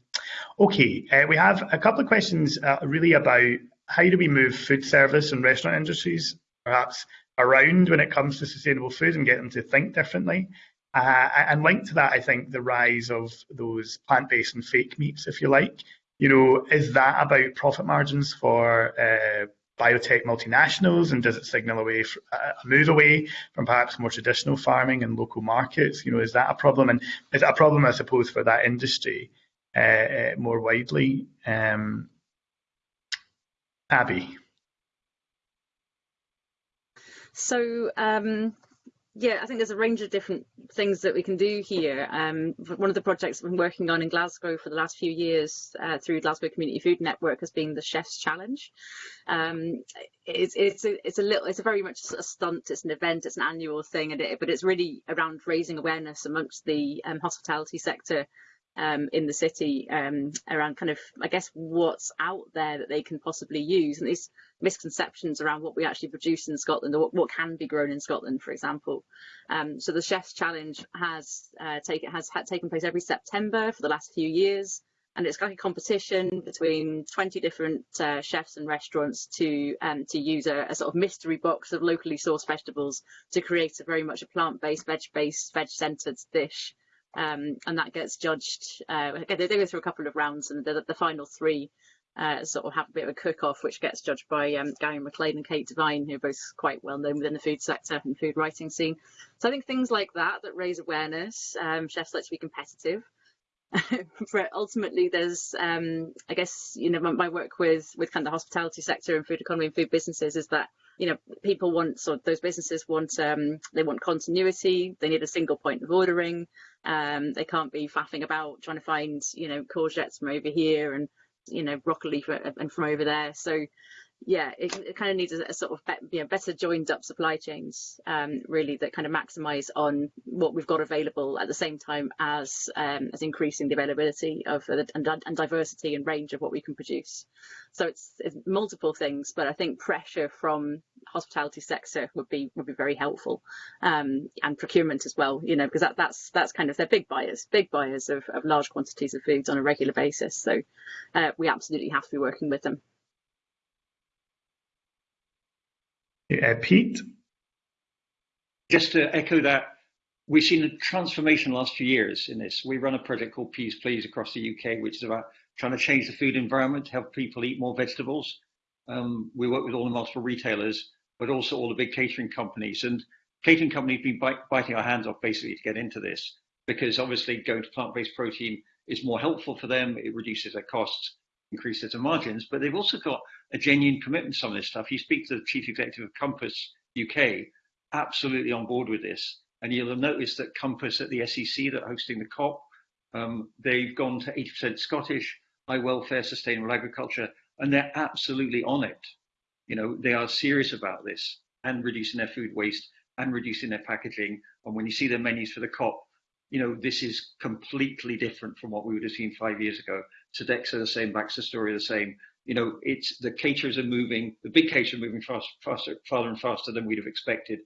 Okay, uh, we have a couple of questions uh, really about how do we move food service and restaurant industries perhaps around when it comes to sustainable food and get them to think differently. Uh, and linked to that, I think the rise of those plant-based and fake meats, if you like. You know, is that about profit margins for uh, biotech multinationals, and does it signal away a move away from perhaps more traditional farming and local markets? You know, is that a problem? And is it a problem, I suppose, for that industry uh, uh more widely? Um, Abby. So um, yeah, I think there's a range of different things that we can do here. Um, one of the projects I've been working on in Glasgow for the last few years uh, through Glasgow Community Food Network has been the Chef's Challenge. Um, it's it's a, it's a little it's a very much a stunt. It's an event. It's an annual thing, and it, but it's really around raising awareness amongst the um, hospitality sector um, in the city um, around kind of, I guess, what's out there that they can possibly use and these misconceptions around what we actually produce in Scotland or what, what can be grown in Scotland, for example. Um, so the Chef's Challenge has uh, taken has taken place every September for the last few years. and it's like a competition between 20 different uh, chefs and restaurants to um, to use a, a, sort of mystery box of locally sourced vegetables to create a very much a plant-based, veg-based, veg-centered dish. Um, and that gets judged. Uh, they go through a couple of rounds, and the, the final three uh, sort of have a bit of a cook-off, which gets judged by um, Gary Maclean and Kate Devine, who are both quite well known within the food sector and food writing scene. So I think things like that that raise awareness. Um, chefs like to be competitive. but ultimately there's um, i guess you know my, my, work with with kind of the hospitality sector and food economy and food businesses is that you know people want so those businesses want um, they want continuity. They need a single point of ordering. Um, they can't be faffing about trying to find you know courgettes from over here and you know broccoli for, and from over there. So yeah, it, it, kind of needs a, a sort of be, you know, better joined up supply chains, um, really, that kind of maximise on what we've got available at the same time as um, as increasing the availability of uh, and, and, diversity and range of what we can produce. So it's, it's, multiple things, but I think pressure from hospitality sector would be would be very helpful, um, and procurement as well. You know, because that, that's that's kind of they're big buyers, big buyers of, of large quantities of foods on a regular basis. So uh, we absolutely have to be working with them. Uh, Pete? Just to echo that, we've seen a transformation last few years in this. We run a project called Peas Please across the UK, which is about trying to change the food environment help people eat more vegetables. Um, we work with all the multiple retailers, but also all the big catering companies. And catering companies have been bite, biting our hands off basically to get into this because obviously going to plant-based protein is more helpful for them. It reduces their costs increase their margins, but they've also got a genuine commitment to some of this stuff. You speak to the chief executive of Compass UK, absolutely on board with this. And you'll have noticed that Compass at the SEC that are hosting the COP, um, they've gone to 80% Scottish, high welfare, sustainable agriculture, and they're absolutely on it. You know, they are serious about this and reducing their food waste and reducing their packaging. And when you see their menus for the COP, you know, this is completely different from what we would have seen five years ago. Sodexo the same, BaxterStorey the same. You know, it's the caterers are moving, the big caterers are moving fast, faster, farther and faster than we'd have expected.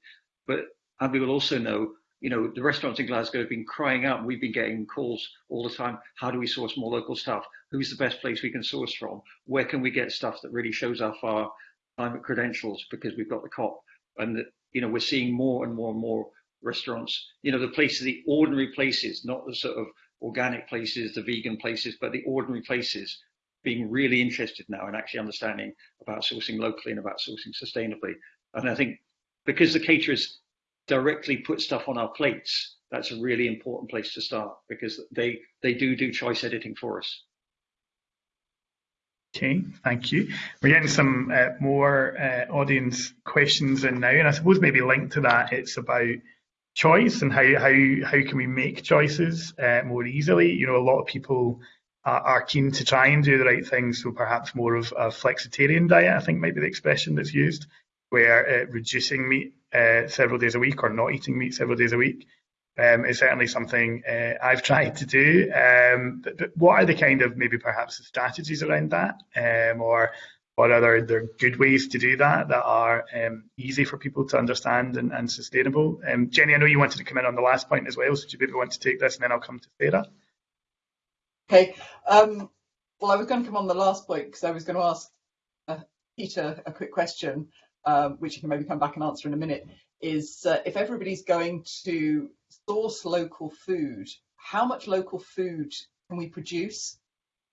But and we will also know, you know, the restaurants in Glasgow have been crying out. We've been getting calls all the time. How do we source more local stuff? Who's the best place we can source from? Where can we get stuff that really shows off our climate credentials because we've got the COP? And, you know, we're seeing more and more and more restaurants, you know, the places, the ordinary places, not the sort of organic places, the vegan places, but the ordinary places being really interested now in actually understanding about sourcing locally and about sourcing sustainably. And I think because the caterers directly put stuff on our plates, that's a really important place to start because they, they do do choice editing for us. Okay, thank you. We're getting some uh, more uh, audience questions in now, and I suppose maybe linked to that, it's about choice and how how how can we make choices uh, more easily. You know, a lot of people are, keen to try and do the right thing, so perhaps more of a flexitarian diet, I think might be the expression that's used, where uh, reducing meat uh, several days a week or not eating meat several days a week um, is certainly something uh, I've tried to do. Um, but, but, what are the kind of maybe perhaps the strategies around that, um, or what other there are good ways to do that that are um, easy for people to understand and, and sustainable. Um, Jenny, I know you wanted to come in on the last point as well, so do you maybe want to take this and then I'll come to Sarah? Okay. Um, well, I was going to come on the last point because I was going to ask uh, Peter a quick question, um, which you can maybe come back and answer in a minute. Is uh, if everybody's going to source local food, how much local food can we produce?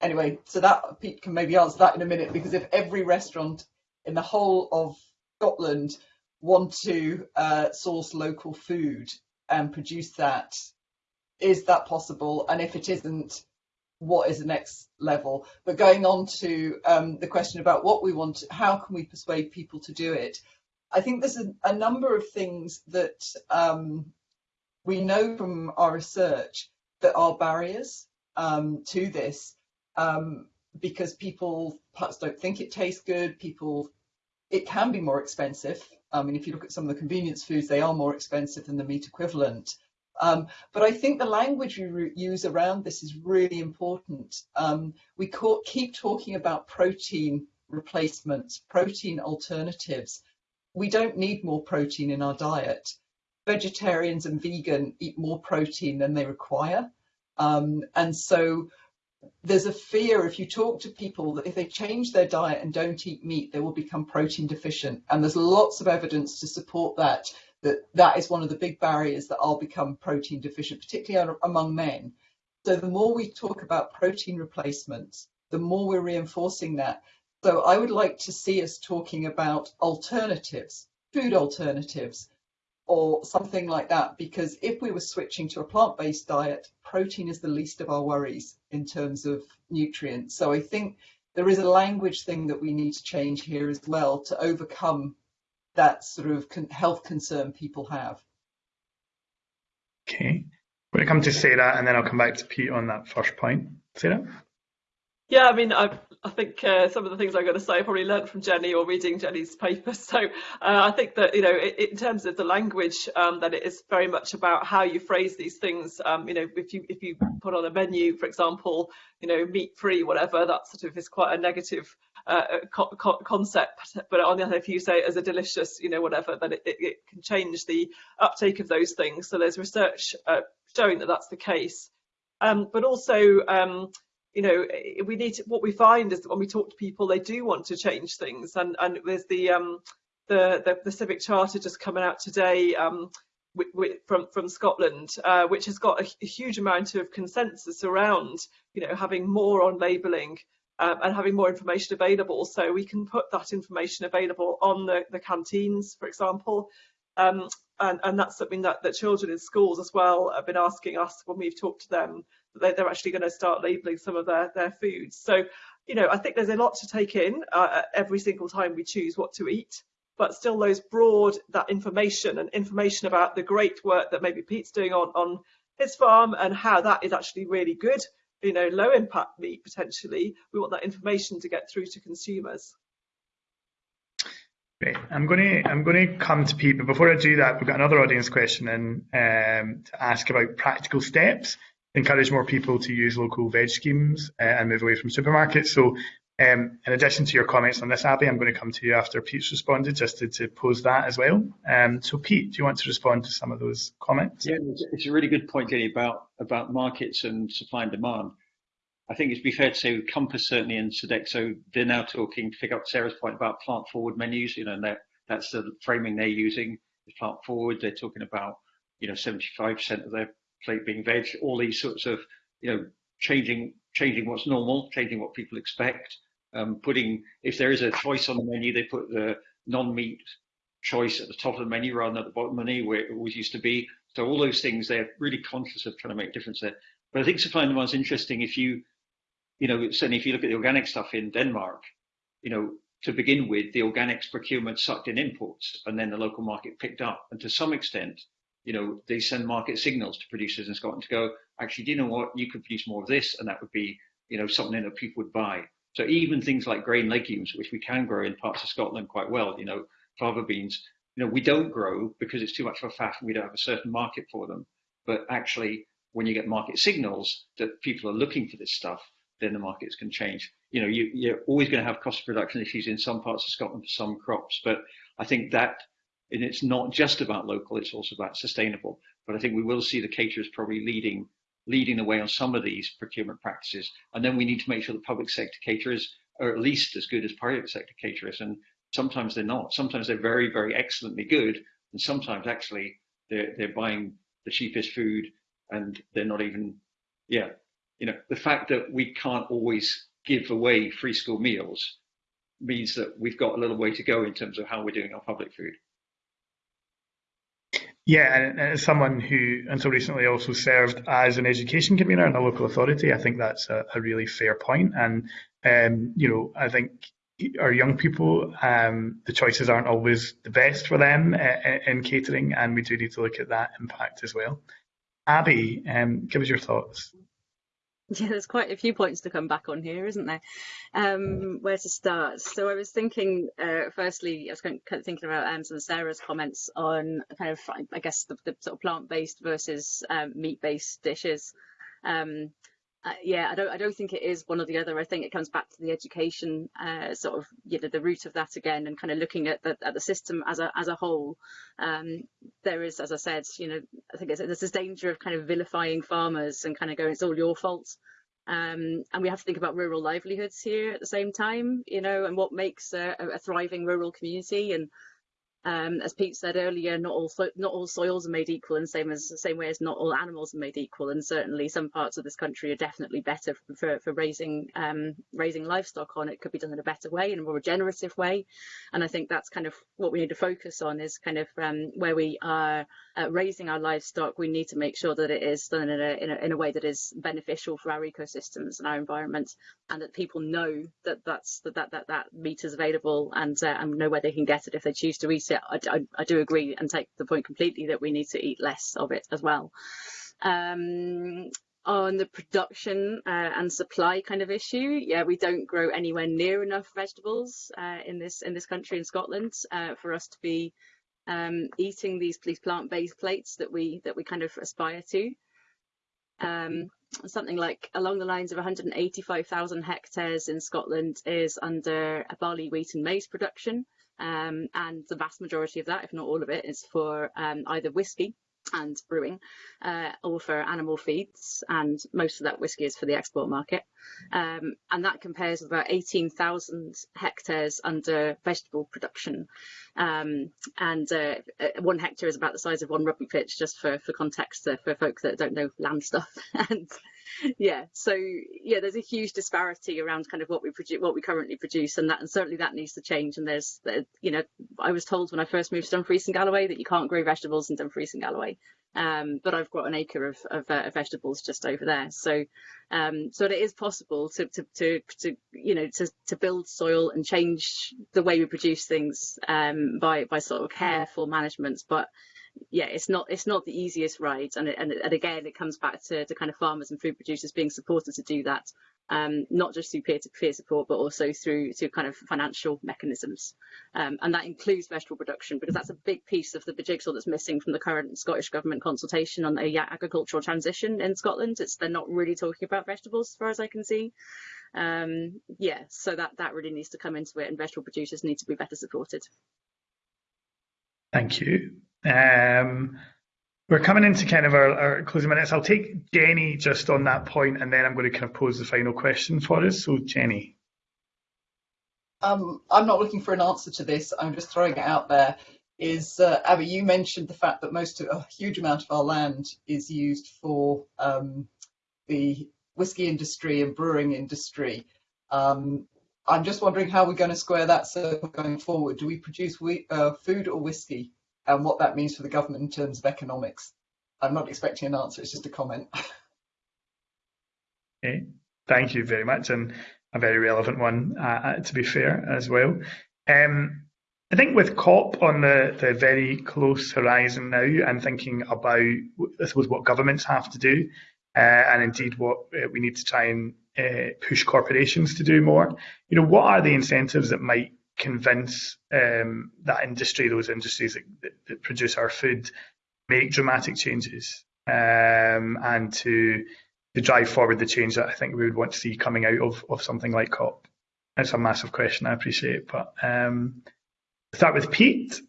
Anyway, so that Pete can maybe answer that in a minute because if every restaurant in the whole of Scotland want to uh, source local food and produce that, is that possible? And if it isn't, what is the next level? But going on to um, the question about what we want, how can we persuade people to do it? I think there's a, a number of things that um, we know from our research that are barriers um, to this um, because people perhaps don't think it tastes good. People, it can be more expensive. I mean, if you look at some of the convenience foods, they are more expensive than the meat equivalent. Um, but I think the language we use around this is really important. Um, we keep talking about protein replacements, protein alternatives. We don't need more protein in our diet. Vegetarians and vegan eat more protein than they require. Um, and so there's a fear if you talk to people that if they change their diet and don't eat meat, they will become protein deficient. And there's lots of evidence to support that, that that is one of the big barriers that I'll become protein deficient, particularly among men. So the more we talk about protein replacements, the more we're reinforcing that. So I would like to see us talking about alternatives, food alternatives, or something like that because if we were switching to a plant-based diet protein is the least of our worries in terms of nutrients. So i think there is a language thing that we need to change here as well to overcome that sort of health concern people have. Okay. Going to come to sarah and then i'll come back to pete on that first point. Sarah yeah, I mean, I, I think uh, some of the things I'm going to say I probably learned from Jenny or reading Jenny's paper. So uh, I think that, you know, it, in terms of the language, um, that it is very much about how you phrase these things. Um, you know, if you if you put on a menu, for example, you know, meat free, whatever, that sort of is quite a negative uh, co co concept. But on the other, if you say it as a delicious, you know, whatever, then it, it, it can change the uptake of those things. So there's research uh, showing that that's the case. Um, but also, um, you know, we need to, what we find is that when we talk to people, they do want to change things. And, and there's the, um, the, the, the Civic Charter just coming out today um, from, from Scotland, uh, which has got a, a, huge amount of consensus around, you know, having more on labelling um, and having more information available. So we can put that information available on the, the canteens, for example. Um, and, and that's something that, that children in schools as well have been asking us when we've talked to them they're actually going to start labeling some of their, their foods. So, you know, I think there's a lot to take in uh, every single time we choose what to eat, but still those broad, that information and information about the great work that maybe Pete's doing on, on his farm and how that is actually really good, you know, low impact meat potentially. We want that information to get through to consumers. Great. I'm going to I'm going to come to Pete, but before I do that, we've got another audience question and um, to ask about practical steps encourage more people to use local veg schemes uh, and move away from supermarkets. So um, in addition to your comments on this, Abby, I'm going to come to you after Pete's responded, just to, to pose that as well. Um, so, Pete, do you want to respond to some of those comments? Yeah, it's a really good point, Jenny, about about markets and supply and demand. I think it'd be fair to say with Compass certainly and Sodexo, they're now talking to pick up Sarah's point about plant forward menus. You know, and that's the framing they're using. Plant forward, they're talking about you know 75% of their plate being veg, all these sorts of, you know, changing changing what's normal, changing what people expect, um, putting if there is a choice on the menu, they put the non-meat choice at the top of the menu rather than at the bottom of the menu where it always used to be. So all those things, they're really conscious of trying to make a difference there. But I think supply and demand is interesting if you, you know, certainly if you look at the organic stuff in Denmark, you know, to begin with, the organics procurement sucked in imports and then the local market picked up. And to some extent, you know, they send market signals to producers in Scotland to go, actually, do you know what? You could produce more of this, and that would be, you know, something that people would buy. So even things like grain legumes, which we can grow in parts of Scotland quite well, you know, fava beans, you know, we don't grow because it's too much of a faff and we don't have a certain market for them. But actually, when you get market signals that people are looking for this stuff, then the markets can change. You know, you, you're always going to have cost of production issues in some parts of Scotland for some crops, but I think that and it's not just about local, it's also about sustainable. But I think we will see the caterers probably leading leading the way on some of these procurement practices. And then we need to make sure the public sector caterers are at least as good as private sector caterers. And sometimes they're not. Sometimes they're very, very excellently good. And sometimes actually they're, they're buying the cheapest food and they're not even, yeah. You know, the fact that we can't always give away free school meals means that we've got a little way to go in terms of how we're doing our public food. Yeah, and as someone who until recently also served as an education convener in a local authority, I think that's a, a really fair point. And um, you know, I think our young people, um, the choices aren't always the best for them uh, in catering, and we do need to look at that impact as well. Abby, um, give us your thoughts. Yeah, there's quite a few points to come back on here, isn't there? Um, where to start? So I was thinking, uh, firstly, I was kind of thinking about um, some of Sarah's comments on kind of, I guess, the, the sort of plant-based versus um, meat-based dishes. Um, uh, yeah, I don't, I don't think it is one or the other. I think it comes back to the education, uh, sort of, you know, the root of that again, and kind of looking at the, at the system as a as a whole. Um, there is, as I said, you know, I think there's this danger of kind of vilifying farmers and kind of going, it's all your fault. Um, and we have to think about rural livelihoods here at the same time, you know, and what makes a, a thriving rural community. And um, as Pete said earlier, not all not all soils are made equal, and same as the same way as not all animals are made equal. And certainly, some parts of this country are definitely better for, for raising um, raising livestock on. It could be done in a better way, in a more regenerative way. And I think that's kind of what we need to focus on is kind of um, where we are uh, raising our livestock. We need to make sure that it is done in a, in a in a way that is beneficial for our ecosystems and our environment, and that people know that that's that that that, that meat is available and uh, and know where they can get it if they choose to eat it I, I, I, do agree and take the point completely that we need to eat less of it as well. Um, on the production uh, and supply kind of issue, yeah, we don't grow anywhere near enough vegetables uh, in this in this country in Scotland uh, for us to be um, eating these, these plant-based plates that we that we kind of aspire to. Um, something like along the lines of 185,000 hectares in Scotland is under barley, wheat and maize production. Um, and the vast majority of that, if not all of it, is for um, either whiskey and brewing uh, or for animal feeds and most of that whiskey is for the export market. Um, and that compares with about 18,000 hectares under vegetable production. Um, and uh, uh, one hectare is about the size of one rugby pitch just for, for context uh, for folks that don't know land stuff. And yeah so yeah there's a huge disparity around kind of what we produce what we currently produce and that and certainly that needs to change and there's you know I was told when I first moved to Dumfries and Galloway that you can't grow vegetables in Dumfries and Galloway um, but I've got an acre of, of uh, vegetables just over there. So um, so it is possible to, to, to, to, you know to, to build soil and change the way we produce things um, by by sort of careful management but yeah, it's not it's not the easiest ride, and and, and again, it comes back to, to kind of farmers and food producers being supported to do that, um, not just through peer-to-peer support, but also through through kind of financial mechanisms, um, and that includes vegetable production because that's a big piece of the jigsaw that's missing from the current Scottish government consultation on the agricultural transition in Scotland. It's they're not really talking about vegetables, as far as I can see. Um, yeah, so that that really needs to come into it, and vegetable producers need to be better supported. Thank you. Um, we're coming into kind of our, our, closing minutes. I'll take Jenny just on that point, and then I'm going to kind of pose the final question for us. So, Jenny. Um, I'm not looking for an answer to this. I'm just throwing it out there. Is uh, Abby? You mentioned the fact that most of, a huge amount of our land is used for um, the whiskey industry and brewing industry. Um, I'm just wondering how we're going to square that circle going forward. Do we produce we, uh, food or whiskey? And what that means for the government in terms of economics. I'm not expecting an answer, it's just a comment. okay, thank you very much, and a very relevant one, uh, uh to be fair, as well. Um, I think with COP on the, the very close horizon now, and thinking about, I suppose, what governments have to do, uh, and indeed what uh, we need to try and uh, push corporations to do more. You know, what are the incentives that might convince um, that industry, those industries that, that, that, produce our food, make dramatic changes um, and to to drive forward the change that I think we would want to see coming out of, of something like COP. It's a massive question, I appreciate, but um, start with Pete.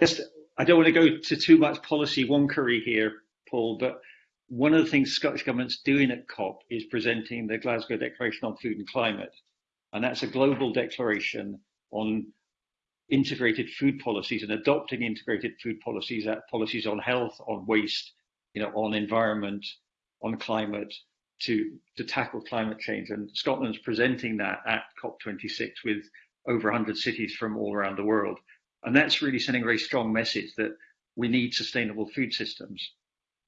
Yes, I don't want to go to too much policy wonkery here, Paul, but one of the things Scottish Government's doing at COP is presenting the Glasgow Declaration on Food and Climate and that's a global declaration on integrated food policies and adopting integrated food policies, uh, policies on health, on waste, you know, on environment, on climate, to to tackle climate change. And Scotland's presenting that at COP26 with over 100 cities from all around the world. And that's really sending a very strong message that we need sustainable food systems.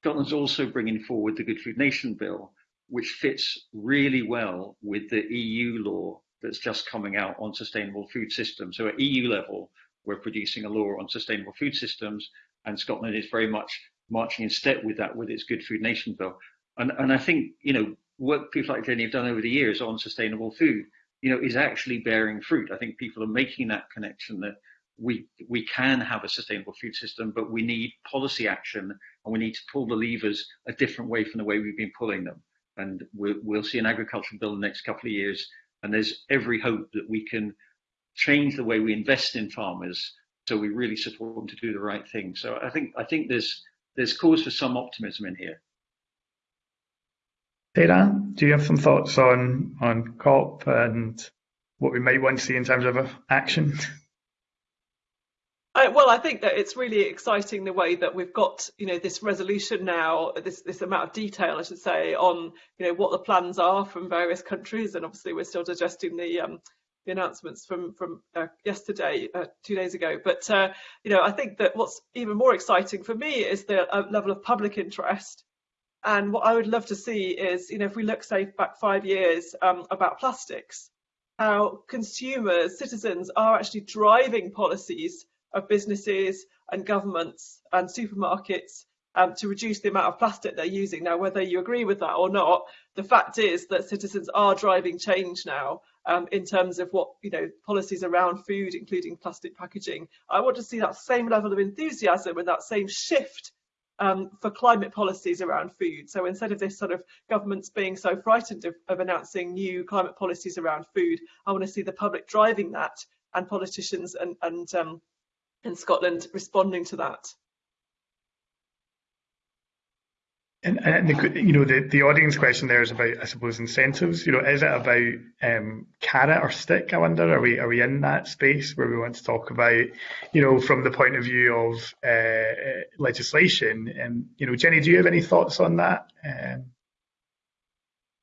Scotland's also bringing forward the Good Food Nation Bill, which fits really well with the EU law that's just coming out on sustainable food systems. So at EU level, we're producing a law on sustainable food systems, and Scotland is very much marching in step with that with its Good Food Nation bill. And, and I think, you know, work people like Jenny have done over the years on sustainable food, you know, is actually bearing fruit. I think people are making that connection that we we can have a sustainable food system, but we need policy action and we need to pull the levers a different way from the way we've been pulling them. And we'll, we'll see an agricultural bill in the next couple of years and there's every hope that we can change the way we invest in farmers so we really support them to do the right thing. So I think I think there's there's cause for some optimism in here. Sarah, do you have some thoughts on on COP and what we might want to see in terms of action? I, well, I think that it's really exciting the way that we've got, you know, this resolution now, this this amount of detail, I should say, on you know what the plans are from various countries, and obviously we're still digesting the um, the announcements from from uh, yesterday, uh, two days ago. But uh, you know, I think that what's even more exciting for me is the uh, level of public interest. And what I would love to see is, you know, if we look, say, back five years um, about plastics, how consumers, citizens are actually driving policies of businesses and governments and supermarkets um, to reduce the amount of plastic they're using. Now, whether you agree with that or not, the fact is that citizens are driving change now um, in terms of what, you know, policies around food, including plastic packaging. I want to see that same level of enthusiasm and that same shift um, for climate policies around food. So instead of this sort of governments being so frightened of, of announcing new climate policies around food, I want to see the public driving that and politicians and, and um, in Scotland responding to that. And, and the, you know the, the audience question there is about I suppose incentives. You know, is it about um, carrot or stick? I wonder. Are we are we in that space where we want to talk about, you know, from the point of view of uh, legislation? And you know, Jenny, do you have any thoughts on that? Um,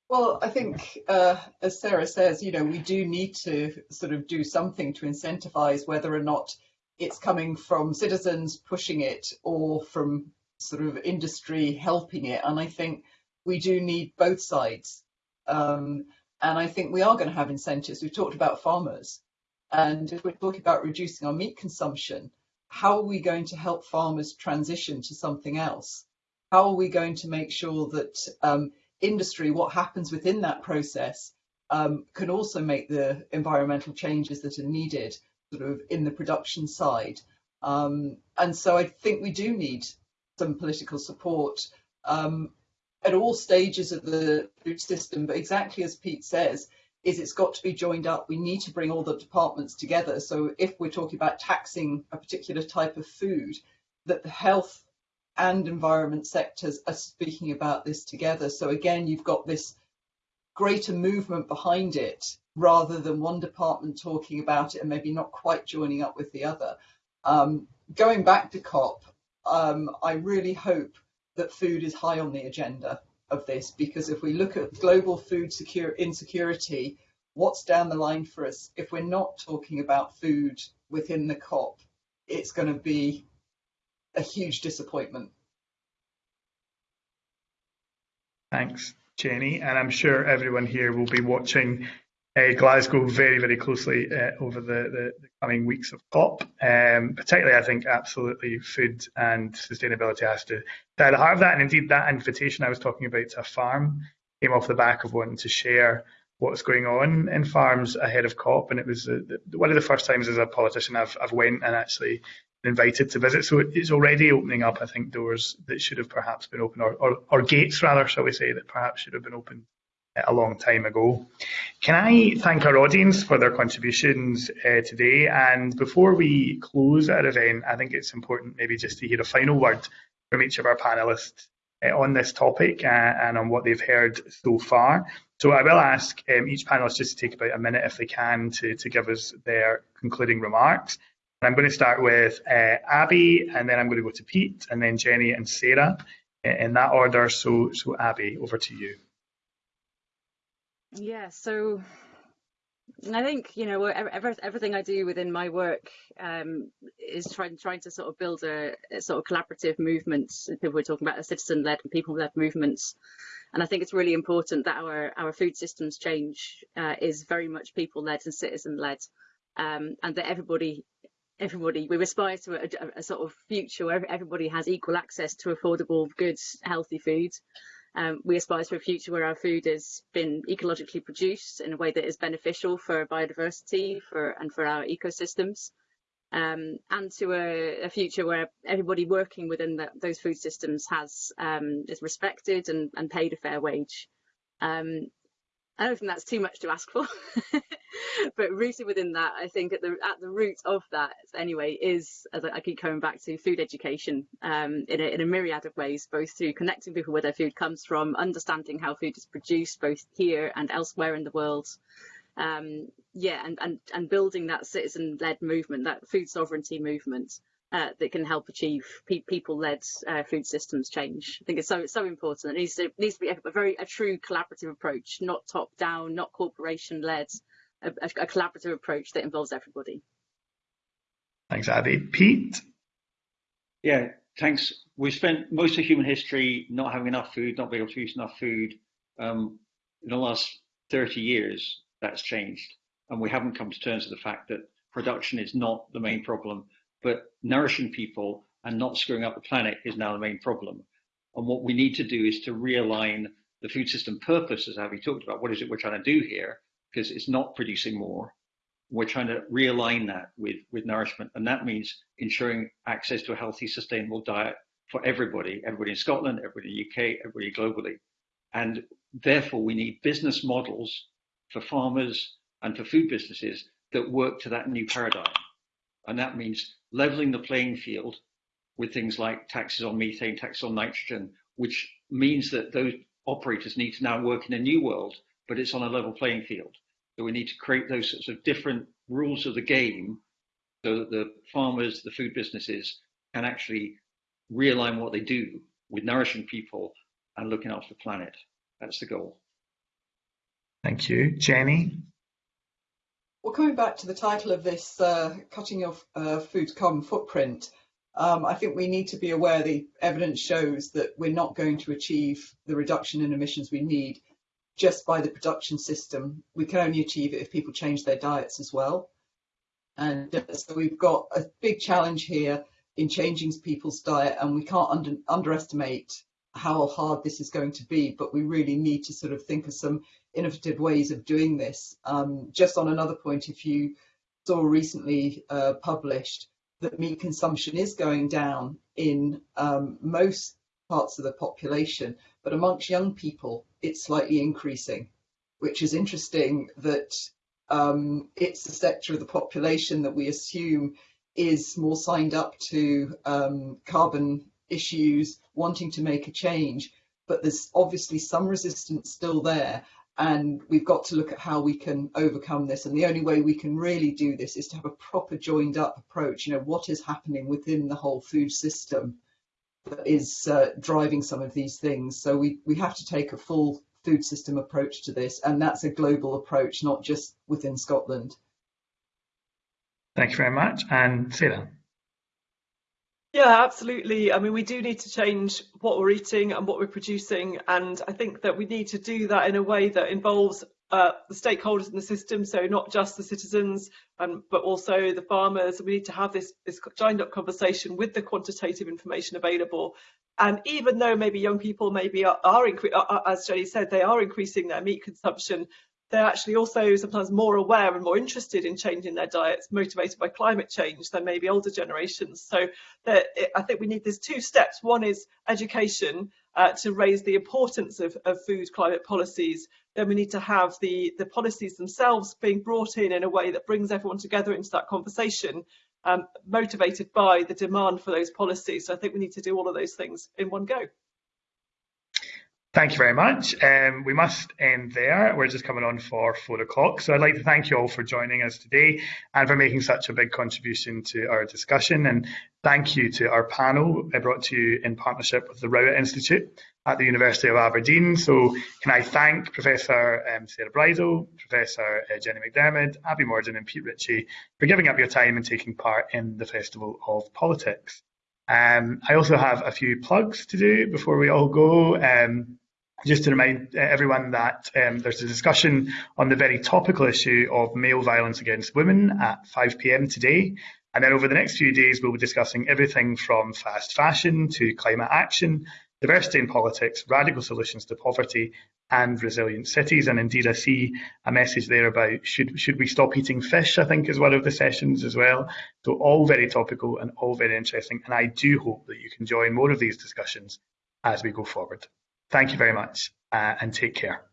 well, I think, uh, as Sarah says, you know, we do need to sort of do something to incentivize whether or not it's coming from citizens pushing it or from sort of industry helping it. And I think we do need both sides. Um, and I think we are going to have incentives. We've talked about farmers. And if we're talking about reducing our meat consumption, how are we going to help farmers transition to something else? How are we going to make sure that um, industry, what happens within that process, um, can also make the environmental changes that are needed sort of in the production side. Um, and so I think we do need some political support um, at all stages of the food system. But exactly as Pete says, is it's got to be joined up. We need to bring all the departments together. So if we're talking about taxing a particular type of food, that the health and environment sectors are speaking about this together. So again, you've got this greater movement behind it rather than one department talking about it and maybe not quite joining up with the other. Um, going back to COP, um, I really hope that food is high on the agenda of this because if we look at global food secure insecurity, what's down the line for us? If we're not talking about food within the COP, it's going to be a huge disappointment. Thanks, Jenny. And I'm sure everyone here will be watching Glasgow very, very closely uh, over the, the, the, coming weeks of COP. Um, particularly, I think absolutely food and sustainability has to be at the heart of that. And indeed, that invitation I was talking about to a farm came off the back of wanting to share what's going on in farms ahead of COP. And it was uh, one of the first times as a politician I've, I've went and actually invited to visit. So it's already opening up, I think, doors that should have perhaps been open, or, or, or gates rather, shall we say, that perhaps should have been open a long time ago. Can I thank our audience for their contributions uh, today? And before we close our event, I think it's important maybe just to hear a final word from each of our panelists uh, on this topic uh, and on what they've heard so far. So I will ask um, each panelist just to take about a minute, if they can, to, to give us their concluding remarks. I'm going to start with uh, Abby, and then I'm going to go to Pete, and then Jenny and Sarah uh, in that order. So, so Abby, over to you. Yeah, so I think you know every, everything I do within my work um, is trying trying to sort of build a, a, sort of collaborative movement. People were talking about a citizen-led and people-led movements, and I think it's really important that our our food systems change uh, is very much people-led and citizen-led, um, and that everybody everybody we aspire to a, a, sort of future where everybody has equal access to affordable, good, healthy food. Um, we aspire to a future where our food has been ecologically produced in a way that is beneficial for biodiversity for and for our ecosystems, um, and to a, a, future where everybody working within the, those food systems has um, is respected and, and, paid a fair wage. I don't think that's too much to ask for, but rooted within that, I think at the at the root of that anyway is, as I, keep coming back to, food education um, in, a, in a myriad of ways, both through connecting people where their food comes from, understanding how food is produced both here and elsewhere in the world, um, yeah, and, and and building that citizen-led movement, that food sovereignty movement, uh, that can help achieve pe people-led uh, food systems change. I think it's so so important. It needs to needs to be a, a very a true collaborative approach, not top-down, not corporation-led, a, a, a, collaborative approach that involves everybody. Thanks, Abby. Pete. Yeah, thanks. We've spent most of human history not having enough food, not being able to use enough food. Um, in the last 30 years, that's changed, and we haven't come to terms with the fact that production is not the main problem but nourishing people and not screwing up the planet is now the main problem. And what we need to do is to realign the food system purpose, as Abby talked about. What is it we're trying to do here? Because it's not producing more. We're trying to realign that with, with nourishment. And that means ensuring access to a healthy, sustainable diet for everybody, everybody in Scotland, everybody in the UK, everybody globally. And therefore, we need business models for farmers and for food businesses that work to that new paradigm. And that means leveling the playing field with things like taxes on methane, taxes on nitrogen, which means that those operators need to now work in a new world, but it's on a level playing field. So we need to create those sorts of different rules of the game so that the farmers, the food businesses can actually realign what they do with nourishing people and looking after the planet. That's the goal. Thank you. Jenny? Well, coming back to the title of this, uh, cutting your uh, food carbon footprint, um, I think we need to be aware the evidence shows that we're not going to achieve the reduction in emissions we need just by the production system. We can only achieve it if people change their diets as well. And uh, so we've got a big challenge here in changing people's diet, and we can't under, underestimate how hard this is going to be, but we really need to sort of think of some innovative ways of doing this. Um, just on another point, if you saw recently uh, published that meat consumption is going down in um, most parts of the population, but amongst young people, it's slightly increasing, which is interesting that um, it's the sector of the population that we assume is more signed up to um, carbon issues, wanting to make a change, but there's obviously some resistance still there. And we've got to look at how we can overcome this. And the only way we can really do this is to have a proper joined up approach. You know, what is happening within the whole food system that is uh, driving some of these things. So we, we have to take a full food system approach to this. And that's a global approach, not just within Scotland. Thank you very much. And Sarah. Yeah, absolutely. I mean, we do need to change what we're eating and what we're producing. And I think that we need to do that in a way that involves uh, the stakeholders in the system, so not just the citizens, um, but also the farmers. We need to have this, this joined up conversation with the quantitative information available. And even though maybe young people maybe are, are as Jenny said, they are increasing their meat consumption, they're actually also sometimes more aware and more interested in changing their diets, motivated by climate change than maybe older generations. So I think we need these two steps. One is education uh, to raise the importance of, of, food climate policies. Then we need to have the, the policies themselves being brought in in a way that brings everyone together into that conversation, um, motivated by the demand for those policies. So I think we need to do all of those things in one go. Thank you very much. Um, we must end there. We're just coming on for four o'clock. So I'd like to thank you all for joining us today and for making such a big contribution to our discussion. And thank you to our panel brought to you in partnership with the Rowett Institute at the University of Aberdeen. So can I thank Professor um, Sarah Bridle, Professor uh, Jenny Macdiarmid, Abby Mordin and Pete Ritchie for giving up your time and taking part in the Festival of Politics. Um, I also have a few plugs to do before we all go. Um, just to remind uh, everyone that um, there's a discussion on the very topical issue of male violence against women at 5 pm today. And then over the next few days, we'll be discussing everything from fast fashion to climate action, diversity in politics, radical solutions to poverty, and resilient cities. And indeed, I see a message there about should should we stop eating fish? I think is one of the sessions as well. So all very topical and all very interesting. And I do hope that you can join more of these discussions as we go forward. Thank you very much uh, and take care.